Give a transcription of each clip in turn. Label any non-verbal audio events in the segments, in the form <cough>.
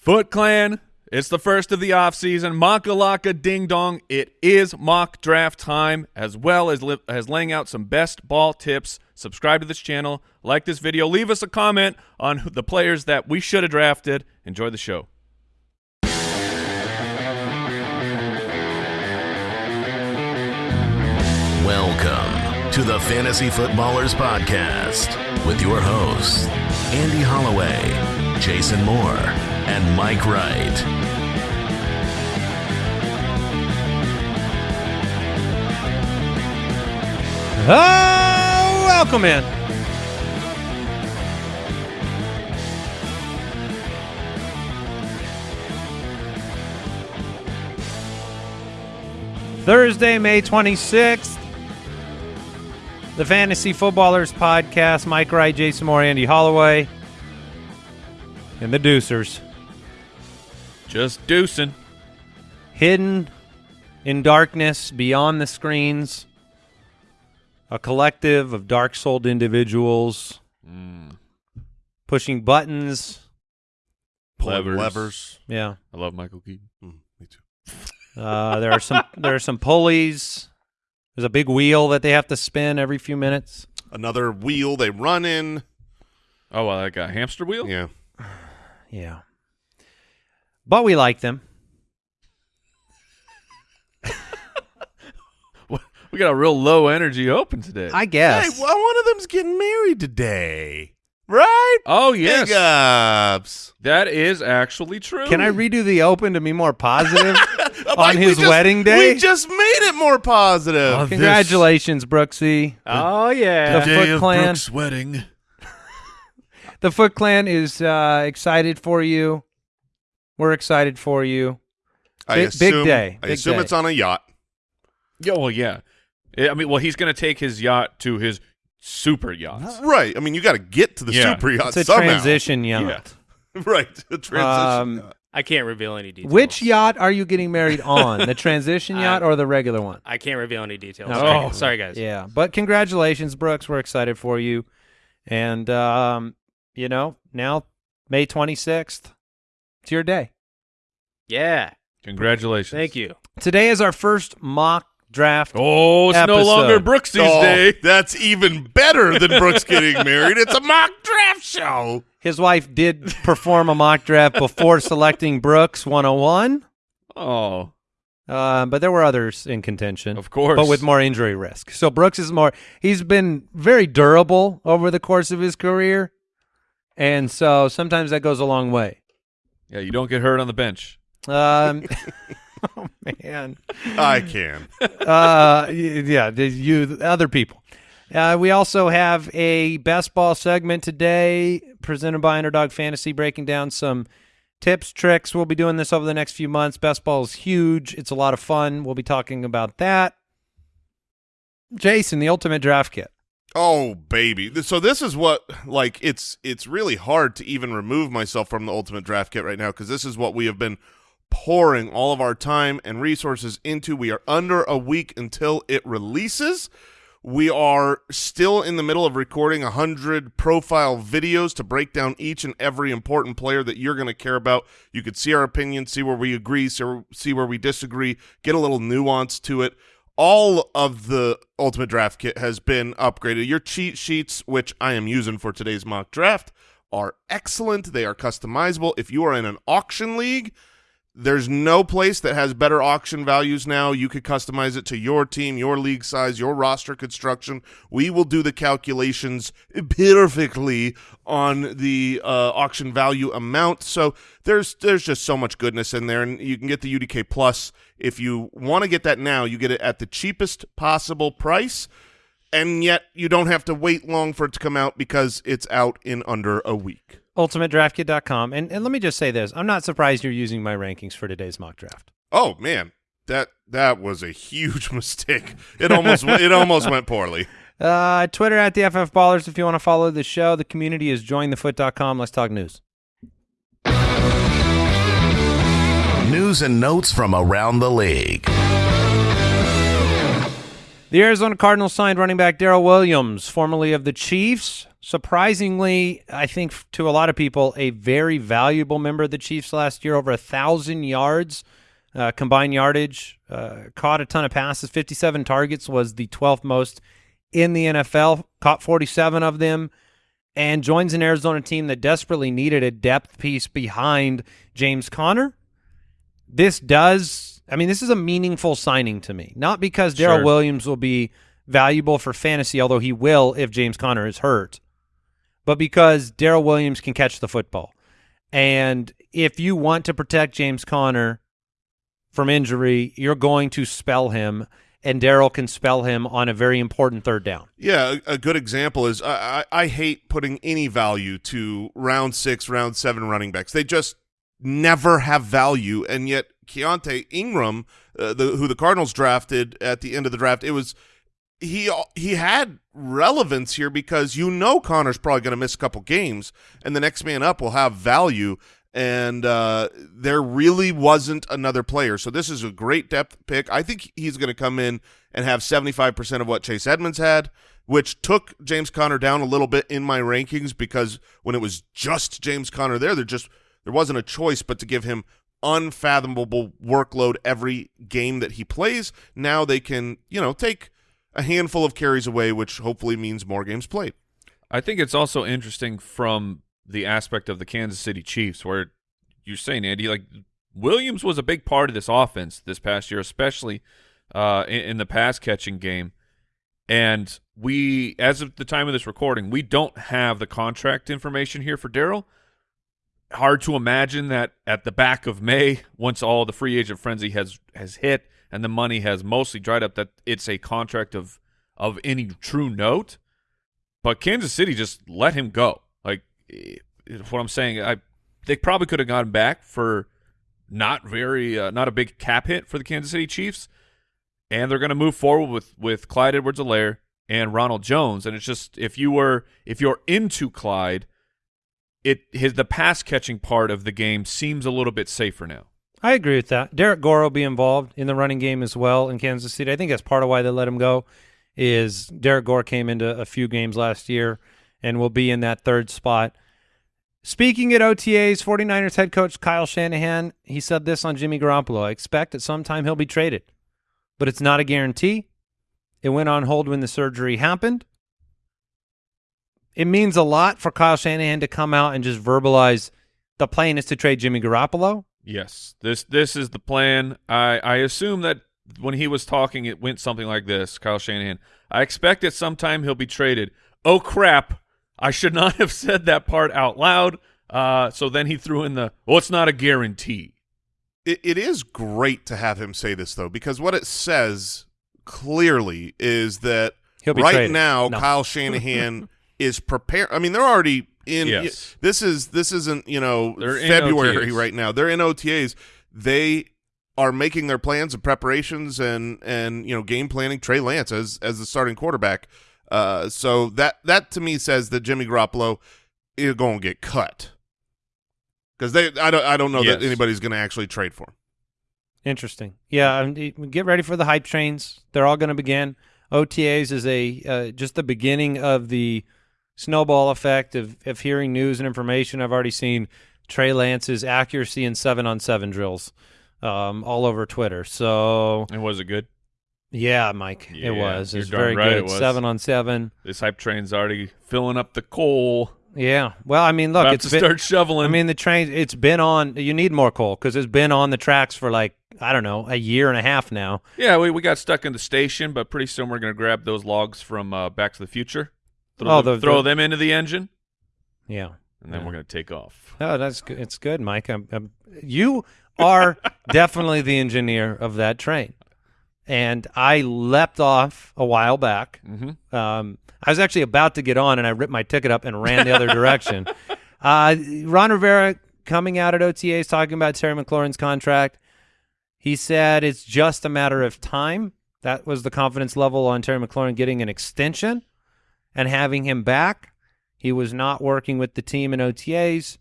Foot Clan, it's the first of the offseason. Makalaka ding dong. It is mock draft time, as well as, as laying out some best ball tips. Subscribe to this channel, like this video, leave us a comment on the players that we should have drafted. Enjoy the show. Welcome to the Fantasy Footballers Podcast with your hosts, Andy Holloway, Jason Moore, and Mike Wright. Oh, welcome in. Thursday, May 26th. The Fantasy Footballers Podcast. Mike Wright, Jason Moore, Andy Holloway, and the Deucers. Just deucing. hidden in darkness beyond the screens a collective of dark-souled individuals pushing buttons Levers. levers. yeah I love Michael Keaton. Mm, me too. uh, there are some there are some pulleys there's a big wheel that they have to spin every few minutes Another wheel they run in. Oh, well, like a hamster wheel? Yeah. Yeah but we like them <laughs> We got a real low energy open today. i guess Hey, well, one of them's getting married today. Right? oh, yes. Big ups. That is actually true. can i redo the open to be more positive <laughs> on Mike, we his just- wedding day We just made it more positive. Oh, congratulations brooksy Oh yeah. The Foot Clan. wedding. The Foot Clan is uh, excited for you. We're excited for you. I big- big assume, day, I assume day. it's on a yacht. Yeah, well, yeah. I mean, well, he's going to take his yacht to his super yacht. Right. I mean, you got to get to the Yeah. super yacht It's a somehow. transition yacht. <laughs> right. A transition Um, yacht. I can't reveal any details. Which yacht are you getting married on? the transition <laughs> I- yacht or the regular one? I can't reveal any details. Okay. Sorry, <laughs> Oh. sorry guys. Yeah, but congratulations, Brooks. We're excited for you. And, um, you know, now May 26th, it's your day. Yeah. Congratulations. Thank you. Today is our first mock draft. Oh, it's no Episode. longer Brooksy's Oh, day. That's even better than Brooks getting <laughs> married. It's a mock draft show. His wife did perform a mock draft before <laughs> selecting Brooks 101. Oh, Uh, but there were others in contention, Of course. but with more injury risk. So Brooks is more. He's been very durable over the course of his career, and so sometimes that goes a long way. yeah, you don't get hurt on the bench. Um, <laughs> <laughs> oh man, I can. uh, yeah, you other people. Uh, we also have a best ball segment today presented by Underdog Fantasy, breaking down some tips, tricks. We'll be doing this over the next few months. Best ball is huge. It's a lot of fun. We'll be talking about that. Jason, the ultimate draft kit. Oh baby. So this is what like it's it's really hard to even remove myself from the ultimate draft kit right now because this is what we have been pouring all of our time and resources into. We are under a week until it releases. We are still in the middle of recording a hundred profile videos to break down each and every important player that you're going to care about. You could see our opinions, see where we agree, see where we disagree, get a little nuance to it all of the ultimate draft kit has been upgraded. Your cheat sheets which i am using for today's mock draft are excellent. They are customizable. If you are in an auction league there's no place that has better auction values now. You could customize it to your team your league size your roster construction. We will do the calculations perfectly on the uh, auction value amount. So there's there's just so much goodness in there and you can get the udk plus. If you want to get that now you get it at the cheapest possible price and yet you don't have to wait long for it to come out because it's out in under a week UltimateDraftKit.com. And, and let me just say this I'm not surprised you're using my rankings for today's mock draft. oh man that that was a huge <laughs> mistake it almost it almost went poorly <laughs> Uh, Twitter at the FF Ballers if you want to follow the show. The community is jointhefoot.com. Let's talk news. News and notes from around the league. The Arizona Cardinals signed running back Darrel Williams, formerly of the Chiefs. Surprisingly, I think to a lot of people, a very valuable member of the Chiefs last year, over a thousand yards uh, combined yardage, uh, caught a ton of passes, 57 targets was the 12th most in the NFL, caught 47 of them, and joins an Arizona team that desperately needed a depth piece behind James Conner. This does, I mean, this is a meaningful signing to me, not because Darrel Sure. Williams will be valuable for fantasy, although he will if James Conner is hurt, but because Darrel Williams can catch the football. And if you want to protect James Conner from injury, you're going to spell him, and Darrel can spell him on a very important third down. Yeah, a, a good example is I, I I hate putting any value to round six, round seven running backs. They just never have value, and yet Keaontay Ingram, uh, the, who the Cardinals drafted at the end of the draft, it was he he had relevance here because you know Conner's probably going to miss a couple games, and the next man up will have value. And uh, there really wasn't another player, so this is a great depth pick. I think he's going to come in and have seventy five percent of what Chase Edmonds had, which took James Conner down a little bit in my rankings because when it was just James Conner there, there just there wasn't a choice but to give him unfathomable workload every game that he plays. Now they can, you know, take a handful of carries away, which hopefully means more games played. I think it's also interesting from the aspect of the Kansas City Chiefs, where you're saying, Andy, like Williams was a big part of this offense this past year, especially uh, in, in the pass catching game. And we, as of the time of this recording, we don't have the contract information here for Darrel. Hard to imagine that at the back of May, once all the free agent frenzy has has hit and the money has mostly dried up, that it's a contract of of any true note. But Kansas City just let him go. Like eh, what I'm saying, I they probably could have gone back for not very uh, not a big cap hit for the Kansas City Chiefs, and they're going to move forward with with Clyde Edwards-Helaire and Ronald Jones. And it's just if you were if you're into Clyde, it his the pass catching part of the game seems a little bit safer now. I agree with that. Derrick Gore will be involved in the running game as well in Kansas City. I think that's part of why they let him go. Is Derrick Gore came into a few games last year and will be in that third spot. Speaking at OTAs, 49ers head coach Kyle Shanahan, he said this on Jimmy Garoppolo. I expect at some time he'll be traded, but it's not a guarantee. It went on hold when the surgery happened. It means a lot for Kyle Shanahan to come out and just verbalize the plan is to trade Jimmy Garoppolo. Yes, this this is the plan. I I assume that when he was talking, it went something like this. Kyle Shanahan. I expect at some time he'll be traded. Oh crap! I should not <laughs> have said that part out loud. Uh, so then he threw in the well, it's not a guarantee. It, it is great to have him say this though, because what it says clearly is that He'll be right traded. now No. Kyle Shanahan <laughs> is prepared. I mean, they're already in. Yes. This is this isn't you know They're February right now. They're in OTAs. They are making their plans and preparations and and you know game planning Trey Lance as as the starting quarterback. Uh, so that that to me says that Jimmy Garoppolo is going to get cut because they I don't I don't know that anybody's going to actually trade for him. Interesting. Yeah, um, y- get ready for the hype trains. They're all going to begin. OTAs is a uh, just the beginning of the snowball effect of, of hearing news and information. I've already seen Trey Lance's accuracy in seven on seven drills um, all over Twitter. So And was it good? yeah, Mike, Yeah, it was. It's darn very right good. it was. Seven on seven. This hype train's already filling up the coal. Yeah. Well, I mean, look, About it's to been, start shoveling. I mean, the train. It's been on. You need more coal because it's been on the tracks for like I don't know a year and a half now. yeah, we, we got stuck in the station, but pretty soon we're going to grab those logs from uh, Back to the Future. Throw, Oh, them, the- throw the- them into the engine, Yeah. and then Yeah. we're going to take off. Oh, that's good. It's good, Mike. I'm, I'm, you are <laughs> definitely the engineer of that train, and I leapt off a while back. Mm-hmm. Um, I was actually about to get on, and I ripped my ticket up and ran the other <laughs> direction. Uh, Ron Rivera coming out at OTAs talking about Terry McLaurin's contract. He said it's just a matter of time. That was the confidence level on Terry McLaurin getting an extension and having him back. He was not working with the team in OTAs.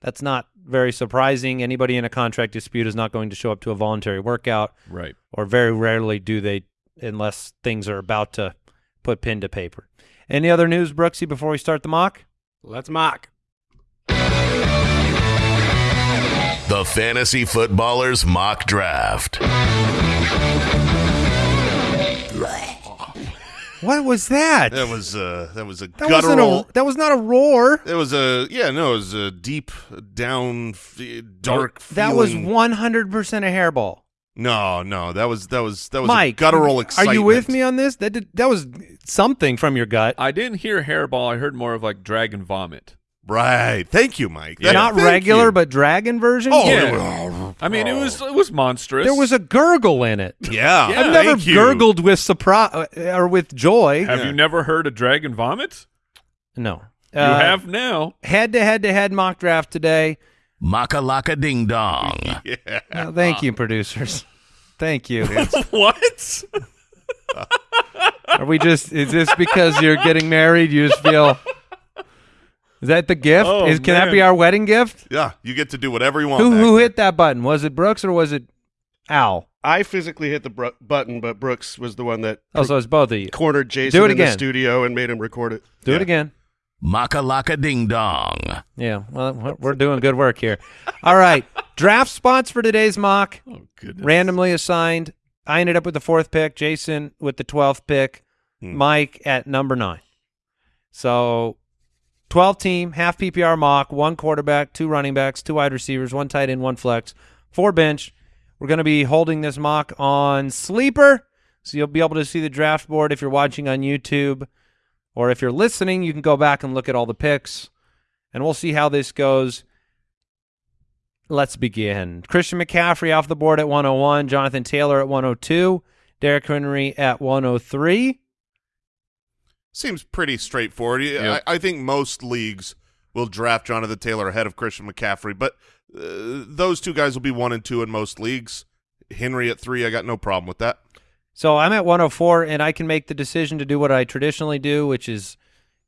That's not very surprising. Anybody in a contract dispute is not going to show up to a voluntary workout, Right. or very rarely do they unless things are about to put pen to paper. Any other news, Brooksy, before we start the mock? Let's mock. The Fantasy Footballers Mock Draft. What was that? That was uh that was a That guttural. a, that was not a roar. It was a yeah no it was a deep down f- dark. That was 100% a hairball. no no that was that was that was Mike, a guttural are you with me on this? That did, that was something from your gut. I didn't hear hairball. I heard more of like dragon vomit. Right. Thank you, Mike. Yeah. Not Thank regular, you. but dragon version. Oh, Yeah. I mean, it was it was monstrous. there was a gurgle in it. <laughs> yeah. Yeah, I've never thank you. gurgled with surprise or with joy. Have Yeah. you never heard a dragon vomit? No, You Uh, have now. head to head to head mock draft today. Makalaka Ding Dong. <laughs> Yeah. Uh, thank you, producers. Thank you. <laughs> what? Are we just? Is this because you're getting married? You just feel. Is that the gift? Oh, is can that be our wedding gift? Yeah. You get to do whatever you want. Who who hit that button? Was it Brooks or was it Al? I physically hit the br- button, but Brooks was the one that Oh, so it's both of you. cornered Jason Do it in the studio and made him record it. Do it Yeah. again. Makalaka Ding Dong. Yeah, well, we're- we're doing good work here. All right, <laughs> draft spots for today's mock. Oh goodness. randomly assigned. I ended up with the fourth pick. Jason with the twelfth pick. Hmm. Mike at number nine. So, twelve team, half PPR mock, one quarterback, two running backs, two wide receivers, one tight end, one flex, four bench. We're going to be holding this mock on Sleeper, so you'll be able to see the draft board if you're watching on YouTube, or if you're listening, you can go back and look at all the picks, and we'll see how this goes. Let's begin. Christian McCaffrey off the board at 101, Jonathan Taylor at 102, Derrick Henry at 103. Seems pretty straightforward. Yep. I, I think most leagues will draft Jonathan Taylor ahead of Christian McCaffrey, but uh, those two guys will be one and two in most leagues. Henry at three, I got no problem with that. So I'm at 104, and I can make the decision to do what I traditionally do, which is,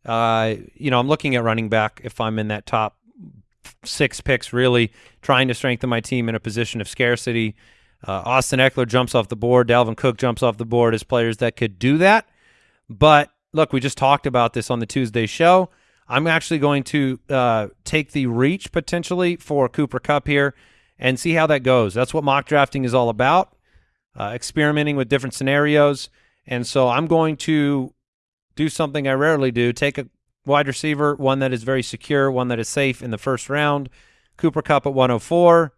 uh, you know, I'm looking at running back if I'm in that top six picks, really trying to strengthen my team in a position of scarcity. Uh, Austin Ekeler jumps off the board. Dalvin Cook jumps off the board as players that could do that. But look, we just talked about this on the Tuesday show. I'm actually going to uh, take the reach potentially for Cooper Kupp here and see how that goes. That's what mock drafting is all about uh, experimenting with different scenarios. And so I'm going to do something I rarely do take a wide receiver, one that is very secure, one that is safe in the first round. Cooper Kupp at 104.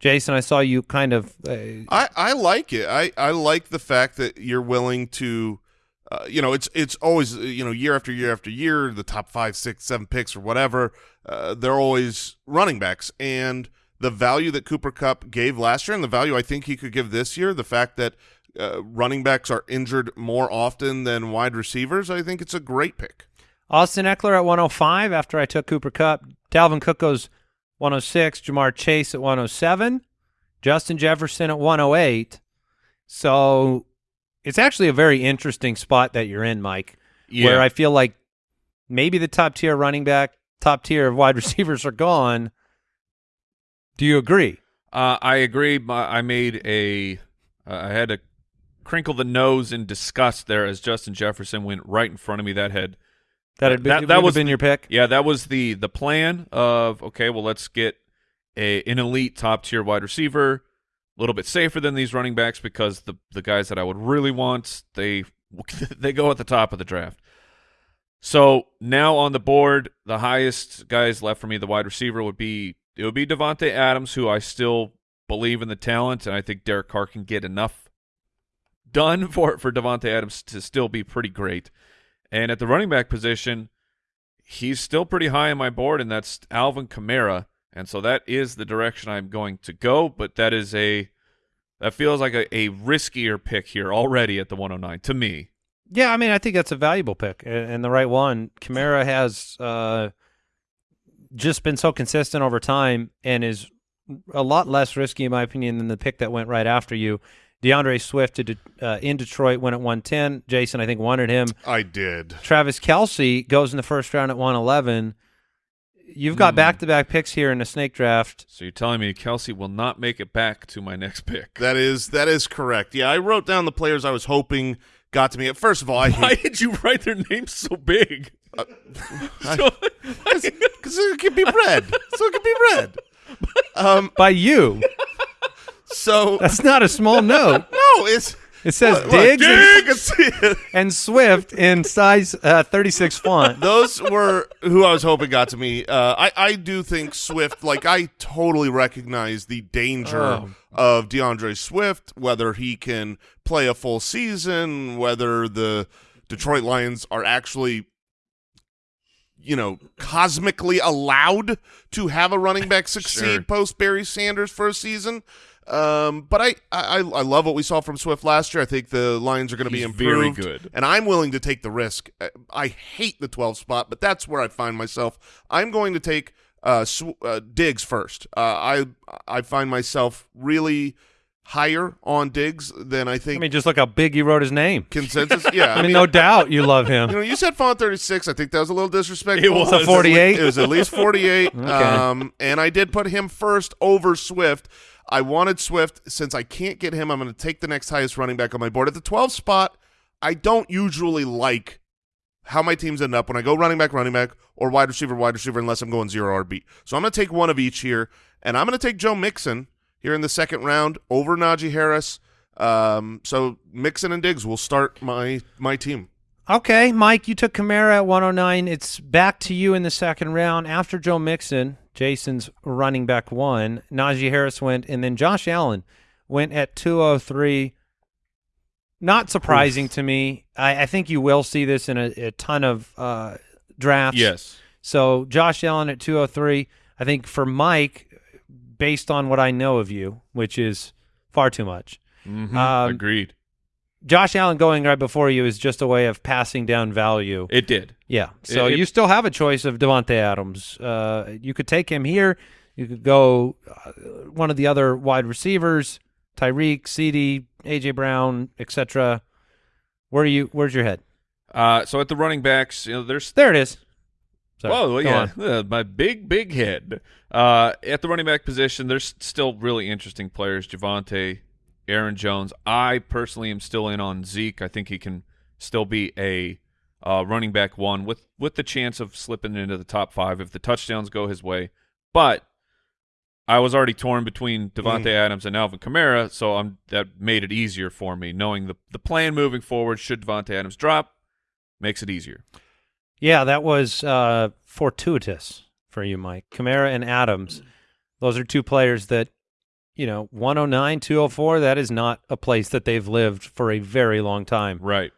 Jason, I saw you kind of. Uh, I, I like it. I, I like the fact that you're willing to, uh, you know, it's it's always uh, you know year after year after year the top five, six, seven picks or whatever. Uh, they're always running backs, and the value that Cooper Kupp gave last year, and the value I think he could give this year, the fact that uh, running backs are injured more often than wide receivers, I think it's a great pick. Austin Ekeler at 105 after I took Cooper Kupp. Dalvin Cook goes 106. Ja'Marr Chase at 107. Justin Jefferson at 108. So it's actually a very interesting spot that you're in, Mike, Yeah. where I feel like maybe the top tier running back, top tier of wide <laughs> receivers are gone. Do you agree? Uh, I agree. I made a. Uh, I had to crinkle the nose in disgust there as Justin Jefferson went right in front of me. That had That had been, That- would that was been your pick. Yeah, that was the the plan of okay, well let's get a an elite top tier wide receiver, little bit safer than these running backs because the the guys that I would really want they <laughs> they go at the top of the draft. So now on the board, the highest guys left for me, the wide receiver would be it would be Davante Adams, who I still believe in the talent, and I think Derek Carr can get enough done <laughs> for for Davante Adams to still be pretty great. And at the running back position, he's still pretty high on my board, and that's Alvin Kamara. And so that is the direction I'm going to go, but that is a that feels like a, a riskier pick here already at the 109 to me. Yeah, I mean, I think that's a valuable pick and and the right one. Kamara has uh, just been so consistent over time and is a lot less risky, in my opinion, than the pick that went right after you. D'Andre Swift to De- uh, in Detroit went at 110. Jason, I think, wanted him. I did. Travis Kelce goes in the first round at 111. You've got back to back picks here in a snake draft. So you're telling me Kelce will not make it back to my next pick? That is that is correct. Yeah, I wrote down the players I was hoping got to me. First of all, I <laughs> Why hate did you write their names so big? <laughs> So- because it could be read, so it could be read. Um, By you. so That's not a small note. no, it's It says look, Diggs and, I can see it. and Swift in size uh, 36 font. Those were who I was hoping got to me. Uh, I I do think Swift. Like I totally recognize the danger Oh. of D'Andre Swift, whether he can play a full season, whether the Detroit Lions are actually. You know, cosmically allowed to have a running back <laughs> succeed Sure. post Barry Sanders for a season. Um, but I, I I love what we saw from Swift last year. I think the Lions are going to be improved very good. and I'm willing to take the risk. Uh, I hate the 12 spot, but that's where I find myself. I'm going to take uh, sw- uh, Diggs first. Uh, I I find myself really higher on Diggs than I think. I mean, just look how big you wrote his name. consensus. <laughs> Yeah, I mean, no doubt you love him. you him. know, you said font 36. I think that was a little disrespectful. It was. So 48? It was at least 48. <laughs> um, and I did put him first over Swift. I wanted Swift. Since I can't get him, I'm going to take the next highest running back on my board. At the 12 spot, I don't usually like how my teams end up when I go running back, running back, or wide receiver, wide receiver, unless I'm going zero RB. So I'm going to take one of each here, and I'm going to take Joe Mixon here in the second round over Najee Harris. Um, so Mixon and Diggs will start my my team. Okay, Mike, you took Kamara at 109. It's back to you in the second round. After Joe Mixon, Jason's running back one. Najee Harris went, and then Josh Allen went at 203. Not surprising to me. I, I think you will see this in a, a ton of uh, drafts. Yes. So Josh Allen at 203. I think for Mike, based on what I know of you, which is far too much, Mhm. Um, Agreed. Josh Allen going right before you is just a way of passing down value. It did. Yeah. So It- it- you still have a choice of Davante Adams. Uh, you could take him here. You could go uh, one of the other wide receivers, Tyreek, CeeDee, AJ Brown, etc. Where are you? Where's your head? Uh, so at the running backs, you know, there's There it is. Sorry. Whoa, yeah, <laughs> uh, my big, big head. Uh, at the running back position, there's still really interesting players. Javonte, Aaron Jones. I personally am still in on Zeke. I think he can still be a uh, running back one with with the chance of slipping into the top five if the touchdowns go his way. But I was already torn between Davante Adams and Alvin Kamara, so I'm that made it easier for me knowing the the plan moving forward. Should Davante Adams drop, makes it easier. Yeah, that was uh, fortuitous for you, Mike. Kamara and Adams. Those are two players that, you know, 109, 204, that is not a place that they've lived for a very long time. Right.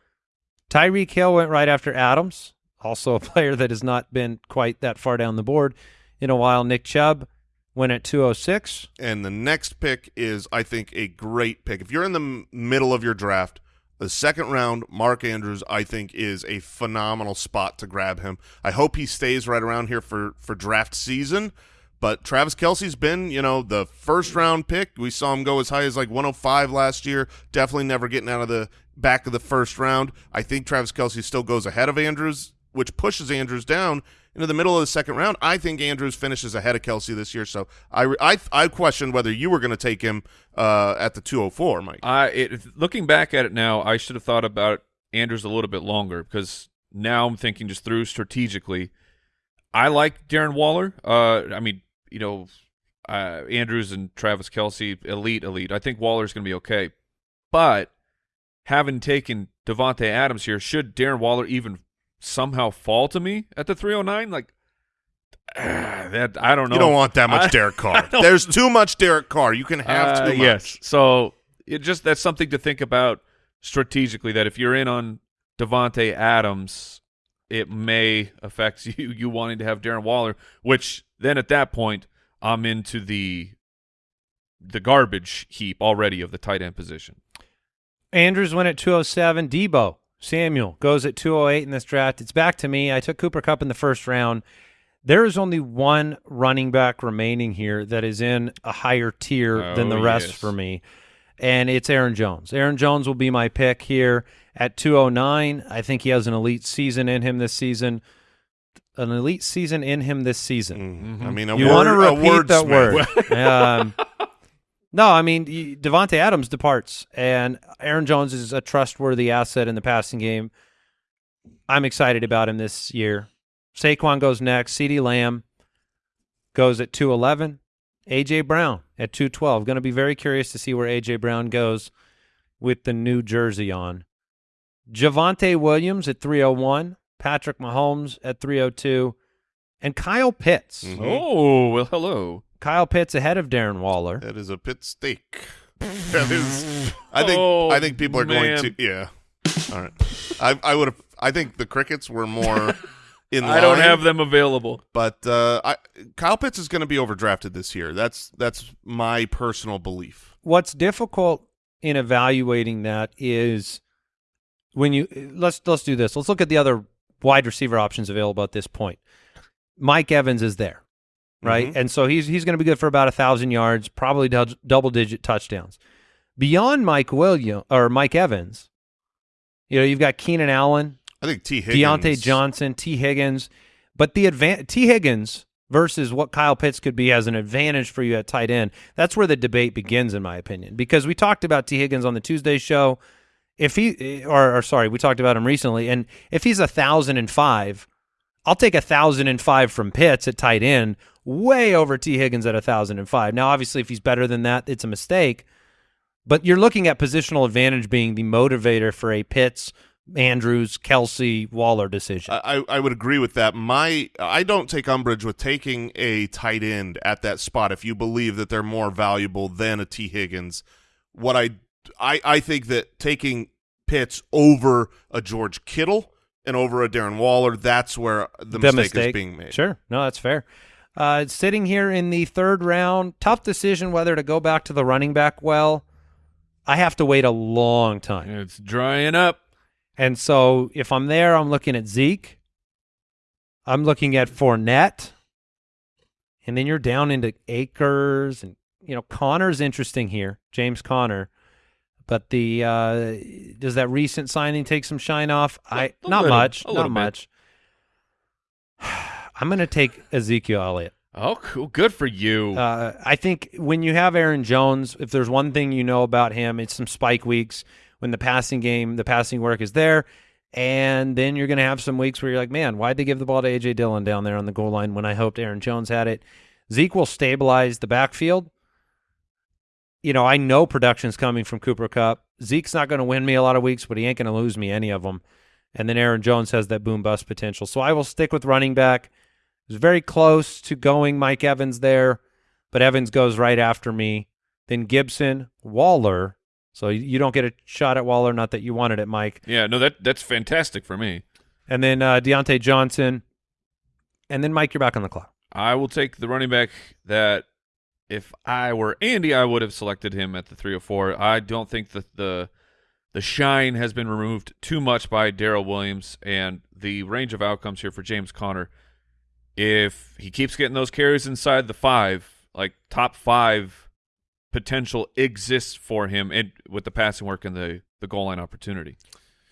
Tyreek Hill went right after Adams, also a <laughs> player that has not been quite that far down the board in a while. Nick Chubb went at 206. And the next pick is, I think, a great pick. If you're in the m- middle of your draft, the second round, Mark Andrews, I think, is a phenomenal spot to grab him. I hope he stays right around here for, for draft season. But Travis Kelce's been, you know, the first round pick. We saw him go as high as like 105 last year. Definitely never getting out of the back of the first round. I think Travis Kelce still goes ahead of Andrews, which pushes Andrews down into the middle of the second round. I think Andrews finishes ahead of Kelce this year. So I I, I questioned whether you were going to take him uh, at the 204, Mike. I it, looking back at it now, I should have thought about Andrews a little bit longer because now I'm thinking just through strategically. I like Darren Waller. Uh, I mean, you know, uh, Andrews and Travis Kelce, elite, elite. I think Waller's going to be okay, but having taken Davante Adams here, should Darren Waller even somehow fall to me at the 309? Like <sighs> that, I don't know. You don't want that I- much Derek <laughs> I Carr. There's too much Derek Carr. You can have uh, too much. Yes. So it just that's something to think about strategically. That if you're in on Davante Adams, it may affect <laughs> you you wanting to have Darren Waller. Which then at that point, I'm into the the garbage heap already of the tight end position. Andrews went at 207. Deebo Samuel goes at 208 in this draft. It's back to me. I took Cooper Kupp in the first round. There is only one running back remaining here that is in a higher tier than the Oh, rest yes. for me, and it's Aaron Jones. Aaron Jones will be my pick here at 209. I think he has an elite season in him this season. an elite season in him this season. Mm, I mean, a You word, want to a repeat that wordsmith. word? <laughs> um, no, I mean Davante Adams departs, and Aaron Jones is a trustworthy asset in the passing game. I'm excited about him this year. Saquon goes next. CeeDee Lamb goes at 211. A.J. Brown at 212. Going to be very curious to see where A.J. Brown goes with the new jersey on. Javonte Williams at 301. Patrick Mahomes at 302. And Kyle Pitts. Mhm. Oh well, hello. Kyle Pitts ahead of Darren Waller. That is a pit steak. that is. I think. Oh, I think people are man. going to. Yeah. All right. I. I would have. I think the crickets were more <laughs> in. I don't have them available. But uh, I, Kyle Pitts is going to be overdrafted this year. That's that's my personal belief. What's difficult in evaluating that is when you let's let's do this. Let's look at the other wide receiver options available at this point. Mike Evans is there, right? Mhm. And so he's he's going to be good for about a thousand yards, probably dou- double digit touchdowns. Beyond Mike William or Mike Evans, you know, you've got Keenan Allen, I think Tee Higgins. Diontae Johnson, Tee Higgins, but the advan- Tee Higgins versus what Kyle Pitts could be as an advantage for you at tight end. That's where the debate begins, in my opinion, because we talked about Tee Higgins on the Tuesday show. If he, or, or sorry, we talked about him recently, and if he's a thousand and five, I'll take a thousand and five from Pitts at tight end, way over Tee Higgins at a thousand and five. Now, obviously, if he's better than that, it's a mistake. But you're looking at positional advantage being the motivator for a Pitts, Andrews, Kelce, Waller decision. I, I would agree with that. My I don't take umbrage with taking a tight end at that spot if you believe that they're more valuable than a Tee Higgins. What I I I think that taking Pitts over a George Kittle and over a Darren Waller, that's where the, mistake, is being made. Sure, no, that's fair. Uh, sitting here in the third round, tough decision whether to go back to the running back well. I have to wait a long time. It's drying up. And so if I'm there, I'm looking at Zeke. I'm looking at Fournette. And then you're down into Akers and you know, Conner's interesting here, James Conner. But the uh does that recent signing take some shine off? I not little- much. Not bit. much. <sighs> I'm gonna take Ezekiel Elliott. Oh, cool. Good for you. Uh, I think when you have Aaron Jones, if there's one thing you know about him, it's some spike weeks when the passing game, the passing work is there. And then you're going to have some weeks where you're like, man, why'd they give the ball to A.J. Dillon down there on the goal line when I hoped Aaron Jones had it? Zeke will stabilize the backfield. You know, I know production's coming from Cooper Kupp. Zeke's not going to win me a lot of weeks, but he ain't going to lose me any of them. And then Aaron Jones has that boom bust potential. So I will stick with running back. It was very close to going Mike Evans there, but Evans goes right after me. Then Gibson, Waller. So you- don't get a shot at Waller, not that you wanted it, Mike. yeah, no, that that's fantastic for me. And then uh, Diontae Johnson. And then Mike, you're back on the clock. I will take the running back that if I were Andy, I would have selected him at the 304. I don't think that the the shine has been removed too much by Darrel Williams and the range of outcomes here for James Conner. If he keeps getting those carries inside the five, like top five potential exists for him and with the passing work and the, the goal line opportunity.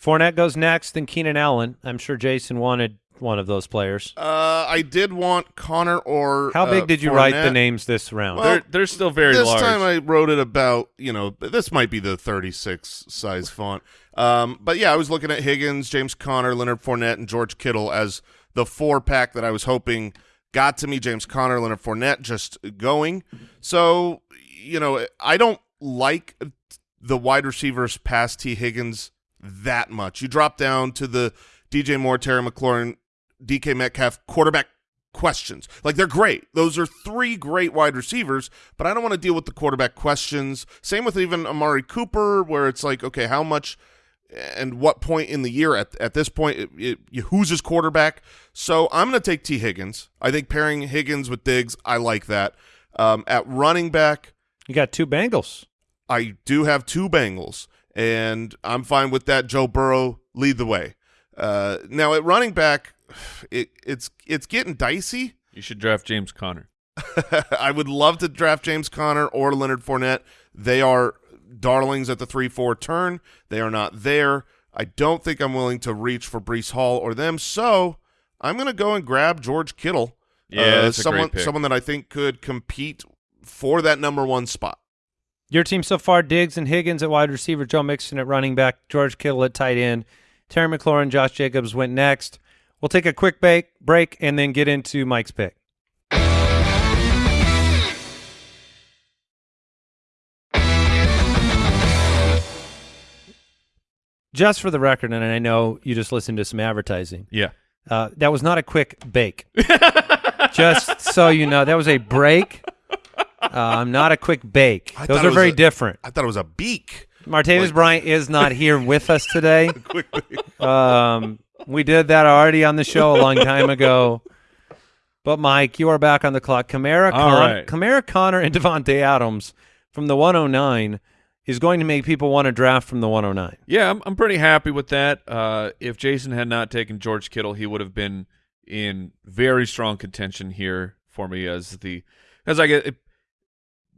Fournette goes next, then Keenan Allen. I'm sure Jason wanted one of those players. Uh, I did want Conner or How big uh, did you write the names this round? Well, they're they're still very this large. time I wrote it about you know this might be the 36 size font. Um, but yeah, I was looking at Higgins, James Conner, Leonard Fournette, and George Kittle as the four pack that I was hoping got to me. James Conner, Leonard Fournette, just going. So you know I don't like the wide receivers past Tee Higgins that much. You drop down to the DJ Moore, Terry McLaurin, DK Metcalf quarterback questions. Like they're great. Those are three great wide receivers, but I don't want to deal with the quarterback questions. Same with even Amari Cooper, where it's like, okay, how much and what point in the year at at this point it, it, who's his quarterback? So I'm going to take Tee Higgins. I think pairing Higgins with Diggs, I like that. Um, at running back, you got two Bengals. I do have two Bengals, and I'm fine with that. Joe Burrow lead the way. Uh, now at running back, it, it's it's getting dicey. You should draft James Conner. <laughs> I would love to draft James Conner or Leonard Fournette. They are darlings at the three four turn. They are not there. I don't think I'm willing to reach for Breece Hall or them. So I'm going to go and grab George Kittle. Yeah, uh, that's a great someone pick. someone that I think could compete for that number one spot. Your team so far: Diggs and Higgins at wide receiver, Joe Mixon at running back, George Kittle at tight end, Terry McLaurin, Josh Jacobs went next. We'll take a quick break, break, and then get into Mike's pick. Just for the record, and I know you just listened to some advertising. Yeah. Uh, that was not a quick bake. <laughs> just so you know, that was a break. Um, not a quick bake. I Those are very a- different. I thought it was a beak. Martavis Like- Bryant is not here with us today. <laughs> um, we did that already on the show a long time ago. But Mike, you are back on the clock. Kamara, All Con- right. Kamara Conner, and Davante Adams from the 109 is going to make people want to draft from the 109. Yeah, I'm, I'm pretty happy with that. Uh, if Jason had not taken George Kittle, he would have been in very strong contention here for me as the as I get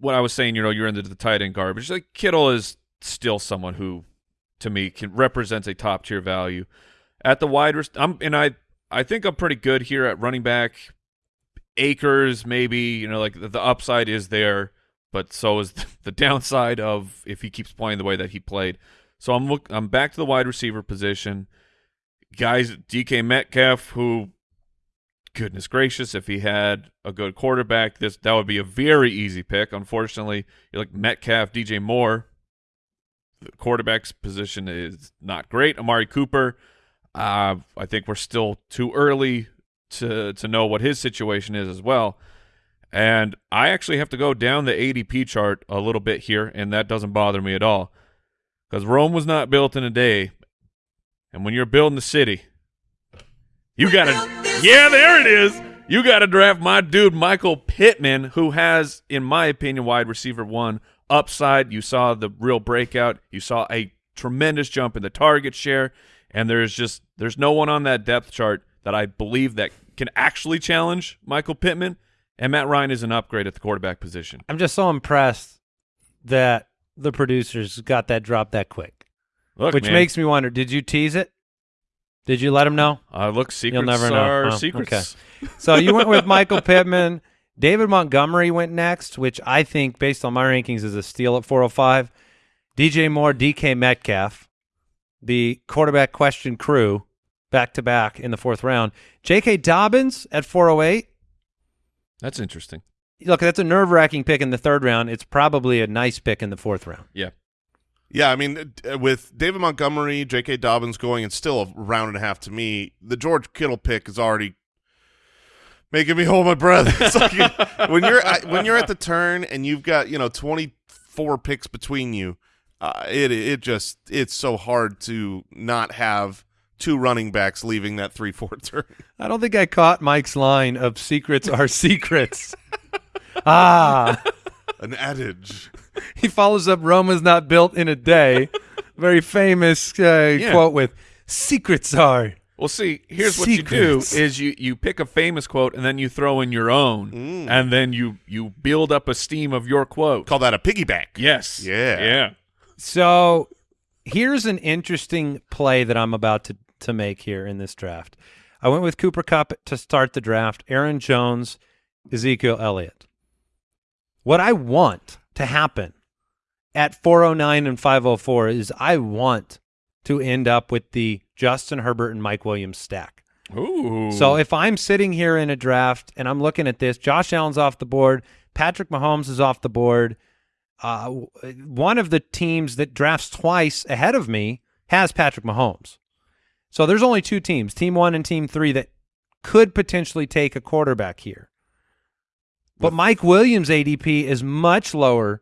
what I was saying. You know, you're into the tight end garbage. Like Kittle is still someone who, to me, can represents a top tier value at the wide. I'm and I I think I'm pretty good here at running back. Akers, maybe you know, like the, the upside is there, but so is <laughs> the downside of if he keeps playing the way that he played. So I'm look I'm back to the wide receiver position. Guys, DK Metcalf, who, goodness gracious, if he had a good quarterback, this that would be a very easy pick. Unfortunately, you like Metcalf, DJ Moore. The quarterback's position is not great. Amari Cooper, uh, I think we're still too early to to know what his situation is as well. And I actually have to go down the ADP chart a little bit here, and that doesn't bother me at all. Because Rome was not built in a day. And when you're building the city, you got to. Yeah, there it is. You got to draft my dude, Michael Pittman, who has, in my opinion, wide receiver one upside. You saw the real breakout. You saw a tremendous jump in the target share. And there's just, there's no one on that depth chart that I believe that can actually challenge Michael Pittman. And Matt Ryan is an upgrade at the quarterback position. I'm just so impressed that the producers got that drop that quick, Look, which man, makes me wonder: Did you tease it? Did you let him know? uh, look, secrets You'll never know. Oh, secrets. So you went with Michael Pittman. David Montgomery went next, which I think, based on my rankings, is a steal at 405. DJ Moore, DK Metcalf, the quarterback question crew, back to back in the fourth round. J.K. Dobbins at 408. That's interesting. Look, that's a nerve wracking pick in the third round. It's probably a nice pick in the fourth round. Yeah. Yeah, I mean, uh, with David Montgomery, J.K. Dobbins going, it's still a round and a half to me. The George Kittle pick is already making me hold my breath. <laughs> It's like <laughs> when you're at- when you're at the turn and you've got you know 24 picks between you, uh, it it just it's so hard to not have two running backs leaving that three four <laughs> turn. I don't think I caught Mike's line of secrets are secrets. ah. An adage. <laughs> he follows up Roma's not built in a day. <laughs> Very famous uh, Yeah. quote with secrets are. Well, see, here's what you do: is you you pick a famous quote and then you throw in your own, Mm. and then you you build up a steam of your quote. Call that a piggyback. Yes. Yeah. Yeah. So here's an interesting play that I'm about to, to make here in this draft. I went with Cooper Kupp to start the draft, Aaron Jones, Ezekiel Elliott. What I want to happen at 409 and 504 is I want to end up with the Justin Herbert and Mike Williams stack. Ooh. So if I'm sitting here in a draft and I'm looking at this, Josh Allen's off the board, Patrick Mahomes is off the board. Uh, one of the teams that drafts twice ahead of me has Patrick Mahomes. So there's only two teams, Team One and Team Three, that could potentially take a quarterback here. But Mike Williams' ADP is much lower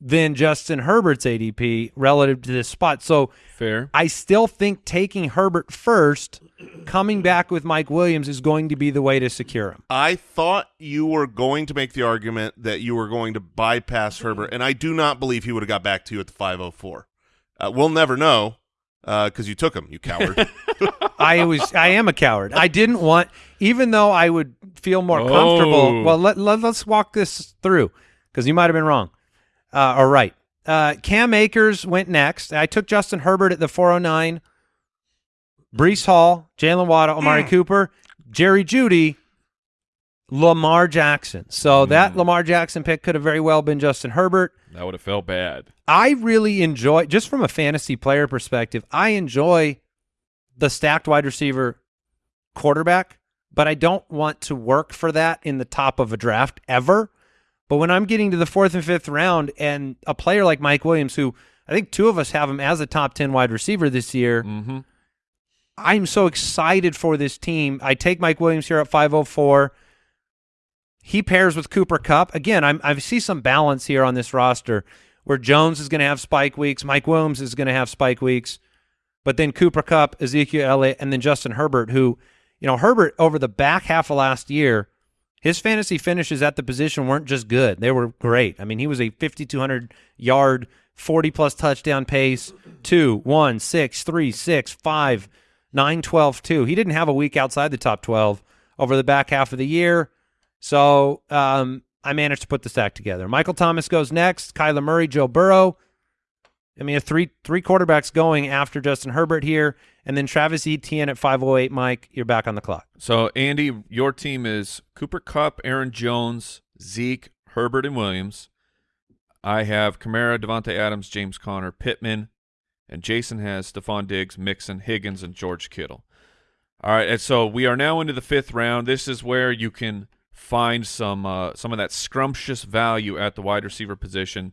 than Justin Herbert's ADP relative to this spot. So fair. I still think taking Herbert first, coming back with Mike Williams is going to be the way to secure him. I thought you were going to make the argument that you were going to bypass Herbert, and I do not believe he would have got back to you at the 504. Uh, we'll never know because you took him, you coward. <laughs> I was I am a coward. I didn't want even though I would feel more comfortable. Oh. Well, let, let us walk this through because you might have been wrong. Uh, or right. Uh, Cam Akers went next. I took Justin Herbert at the 409. Breece Hall, Jaylen Waddle, Amari Cooper. Jerry Jeudy, Lamar Jackson. So that Lamar Jackson pick could have very well been Justin Herbert. That would have felt bad. I really enjoy, just from a fantasy player perspective, I enjoy the stacked wide receiver quarterback, but I don't want to work for that in the top of a draft ever. But when I'm getting to the fourth and fifth round and a player like Mike Williams, who I think two of us have him as a top 10 wide receiver this year, Mm-hmm. I'm so excited for this team. I take Mike Williams here at 504. He pairs with Cooper Kupp. Again, I'm, I see some balance here on this roster where Jones is going to have spike weeks, Mike Williams is going to have spike weeks, but then Cooper Kupp, Ezekiel Elliott, and then Justin Herbert, who, you know, Herbert over the back half of last year, his fantasy finishes at the position weren't just good. They were great. I mean, he was a 5,200 yard, 40 plus touchdown pace, two, one, six, three, six, five, nine, 12, two. He didn't have a week outside the top 12 over the back half of the year. So um, I managed to put the stack together. Michael Thomas goes next. Kyler Murray, Joe Burrow. I mean, three three quarterbacks going after Justin Herbert here, and then Travis Etienne at 508. Mike, you're back on the clock. So, Andy, your team is Cooper Kupp, Aaron Jones, Zeke, Herbert, and Williams. I have Kamara, Davante Adams, James Conner, Pittman, and Jason has Stefon Diggs, Mixon, Higgins, and George Kittle. All right, and so we are now into the fifth round. This is where you can find some uh, some of that scrumptious value at the wide receiver position.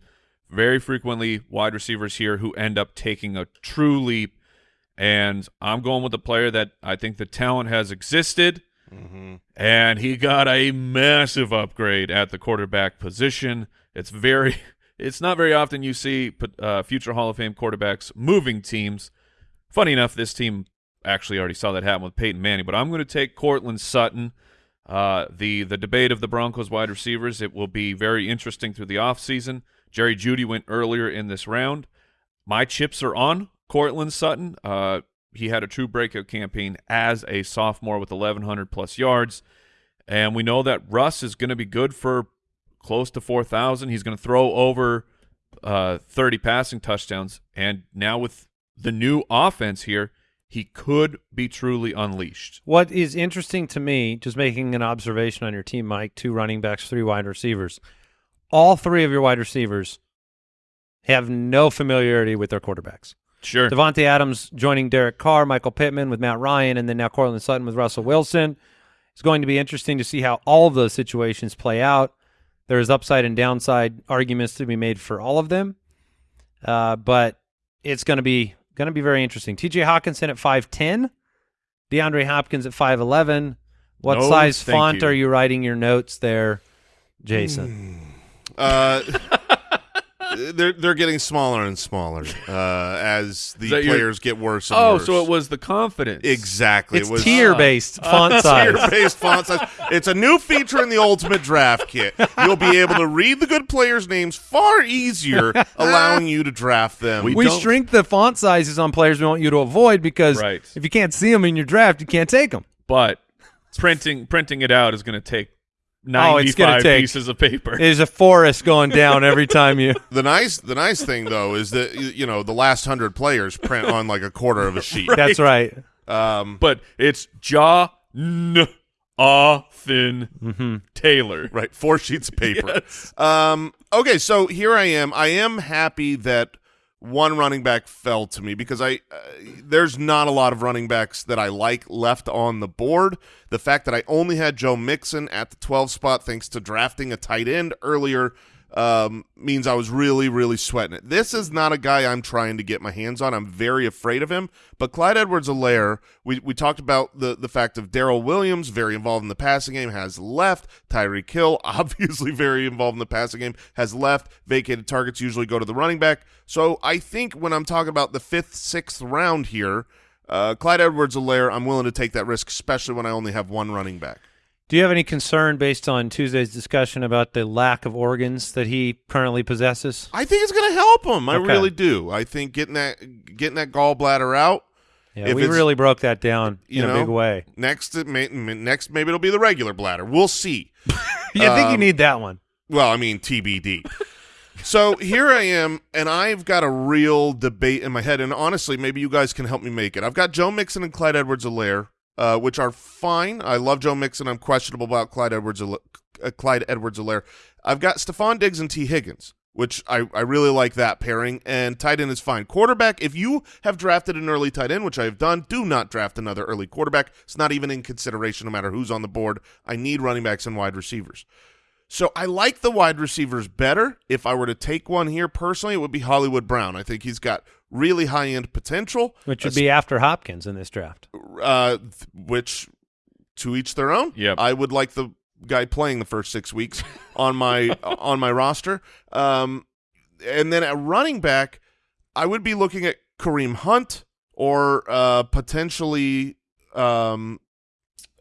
Very frequently, wide receivers here who end up taking a true leap. And I'm going with the player that I think the talent has existed, and he got a massive upgrade at the quarterback position. It's very, <laughs> it's not very often you see uh, future Hall of Fame quarterbacks moving teams. Funny enough, this team actually already saw that happen with Peyton Manning, but I'm going to take Courtland Sutton. Uh, the the debate of the Broncos wide receivers it will be very interesting through the offseason. Jerry Jeudy went earlier in this round. My chips are on Courtland Sutton. Uh, he had a true breakout campaign as a sophomore with 1,100 plus yards, and we know that Russ is going to be good for close to 4,000. He's going to throw over uh, 30 passing touchdowns, and now with the new offense here, he could be truly unleashed. What is interesting to me, just making an observation on your team, Mike, two running backs, three wide receivers. All three of your wide receivers have no familiarity with their quarterbacks. Sure. Davante Adams joining Derek Carr, Michael Pittman with Matt Ryan, and then now Courtland Sutton with Russell Wilson. It's going to be interesting to see how all of those situations play out. There's upside and downside arguments to be made for all of them, uh, but it's going to be going to be very interesting. T.J. Hockenson at five ten, DeAndre Hopkins at five eleven. What No, size font you. are you writing your notes there, Jason? Uh, <laughs> <laughs> they're they're getting smaller and smaller uh, as the Is that your- players get worse. And oh, worse. so it was the confidence. exactly. It's it was tier based font <laughs> size. tier-based font size. It's a new feature in the Ultimate Draft Kit. You'll be able to read the good players' names far easier, <laughs> allowing you to draft them. We we shrink the font sizes on players we want you to avoid because Right. if you can't see them in your draft, you can't take them. but printing printing it out is going to take Oh, it's gonna take- pieces of paper. There's a forest going down every time you. <laughs> the nice the nice thing though is that you you know the last hundred players print on like a quarter of a sheet. <laughs> That's right. Um, but it's Jaw N Thin Mm-hmm. Taylor. right, four sheets of paper. <laughs> Um, okay, so here I am. I am happy that one running back fell to me because I uh, there's not a lot of running backs that I like left on the board. The fact that I only had Joe Mixon at the 12 spot thanks to drafting a tight end earlier um, means I was really, really sweating it. This is not a guy I'm trying to get my hands on. I'm very afraid of him. But Clyde Edwards-Helaire, we, we talked about the, the fact of Darrel Williams, very involved in the passing game, has left. Tyreek Hill, <laughs> obviously very involved in the passing game, has left. Vacated targets usually go to the running back. So I think when I'm talking about the fifth, sixth round here, uh, Clyde Edwards-Helaire, I'm willing to take that risk, especially when I only have one running back. Do you have any concern based on Tuesday's discussion about the lack of organs that he currently possesses? I think it's going to help him. I Okay. really do. I think getting that getting that gallbladder out Yeah, If we really broke that down you in know, a big way. next. It may, next, maybe it'll be the regular bladder. We'll see. <laughs> Yeah, I think you Um, need that one. Well, I mean TBD. so here I am, and I've got a real debate in my head. And honestly, maybe you guys can help me make it. I've got Joe Mixon and Clyde Edwards-Helaire uh, which are fine. I love Joe Mixon. I'm questionable about Clyde Edwards uh, Clyde Edwards-Helaire. I've got Stefon Diggs and Tee Higgins, which I, I really like that pairing, and tight end is fine. Quarterback, if you have drafted an early tight end, which I have done, do not draft another early quarterback. It's not even in consideration no matter who's on the board. I need running backs and wide receivers. So I like the wide receivers better. If I were to take one here personally, it would be Hollywood Brown. I think he's got really high end potential, which would be after Hopkins in this draft. Uh, th- which to each their own. Yep. I would like the guy playing the first six weeks <laughs> on my on my roster. Um, and then at running back, I would be looking at Kareem Hunt or uh, potentially um,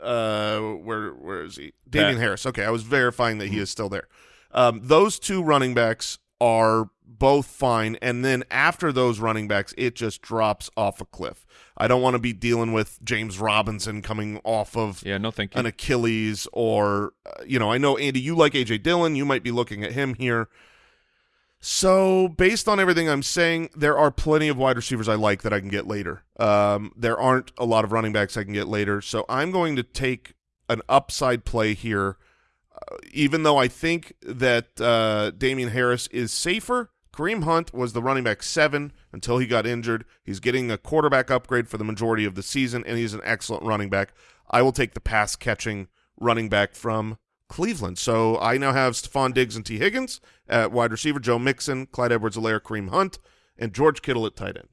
uh, where where is he? Damien Pat. Harris. Okay, I was verifying that he is still there. Um, those two running backs are both fine, and then after those running backs, it just drops off a cliff. I don't want to be dealing with James Robinson coming off of Yeah, no thank you. an Achilles or uh, you know I know Andy you like AJ Dillon you might be looking at him here so based on everything I'm saying there are plenty of wide receivers I like that I can get later um, there aren't a lot of running backs I can get later so I'm going to take an upside play here uh, even though I think that uh, Damien Harris is safer Kareem Hunt was the running back seven until he got injured. He's getting a quarterback upgrade for the majority of the season, and he's an excellent running back. I will take the pass catching running back from Cleveland. So I now have Stefon Diggs and Tee Higgins at wide receiver, Joe Mixon, Clyde Edwards-Helaire, Kareem Hunt, and George Kittle at tight end.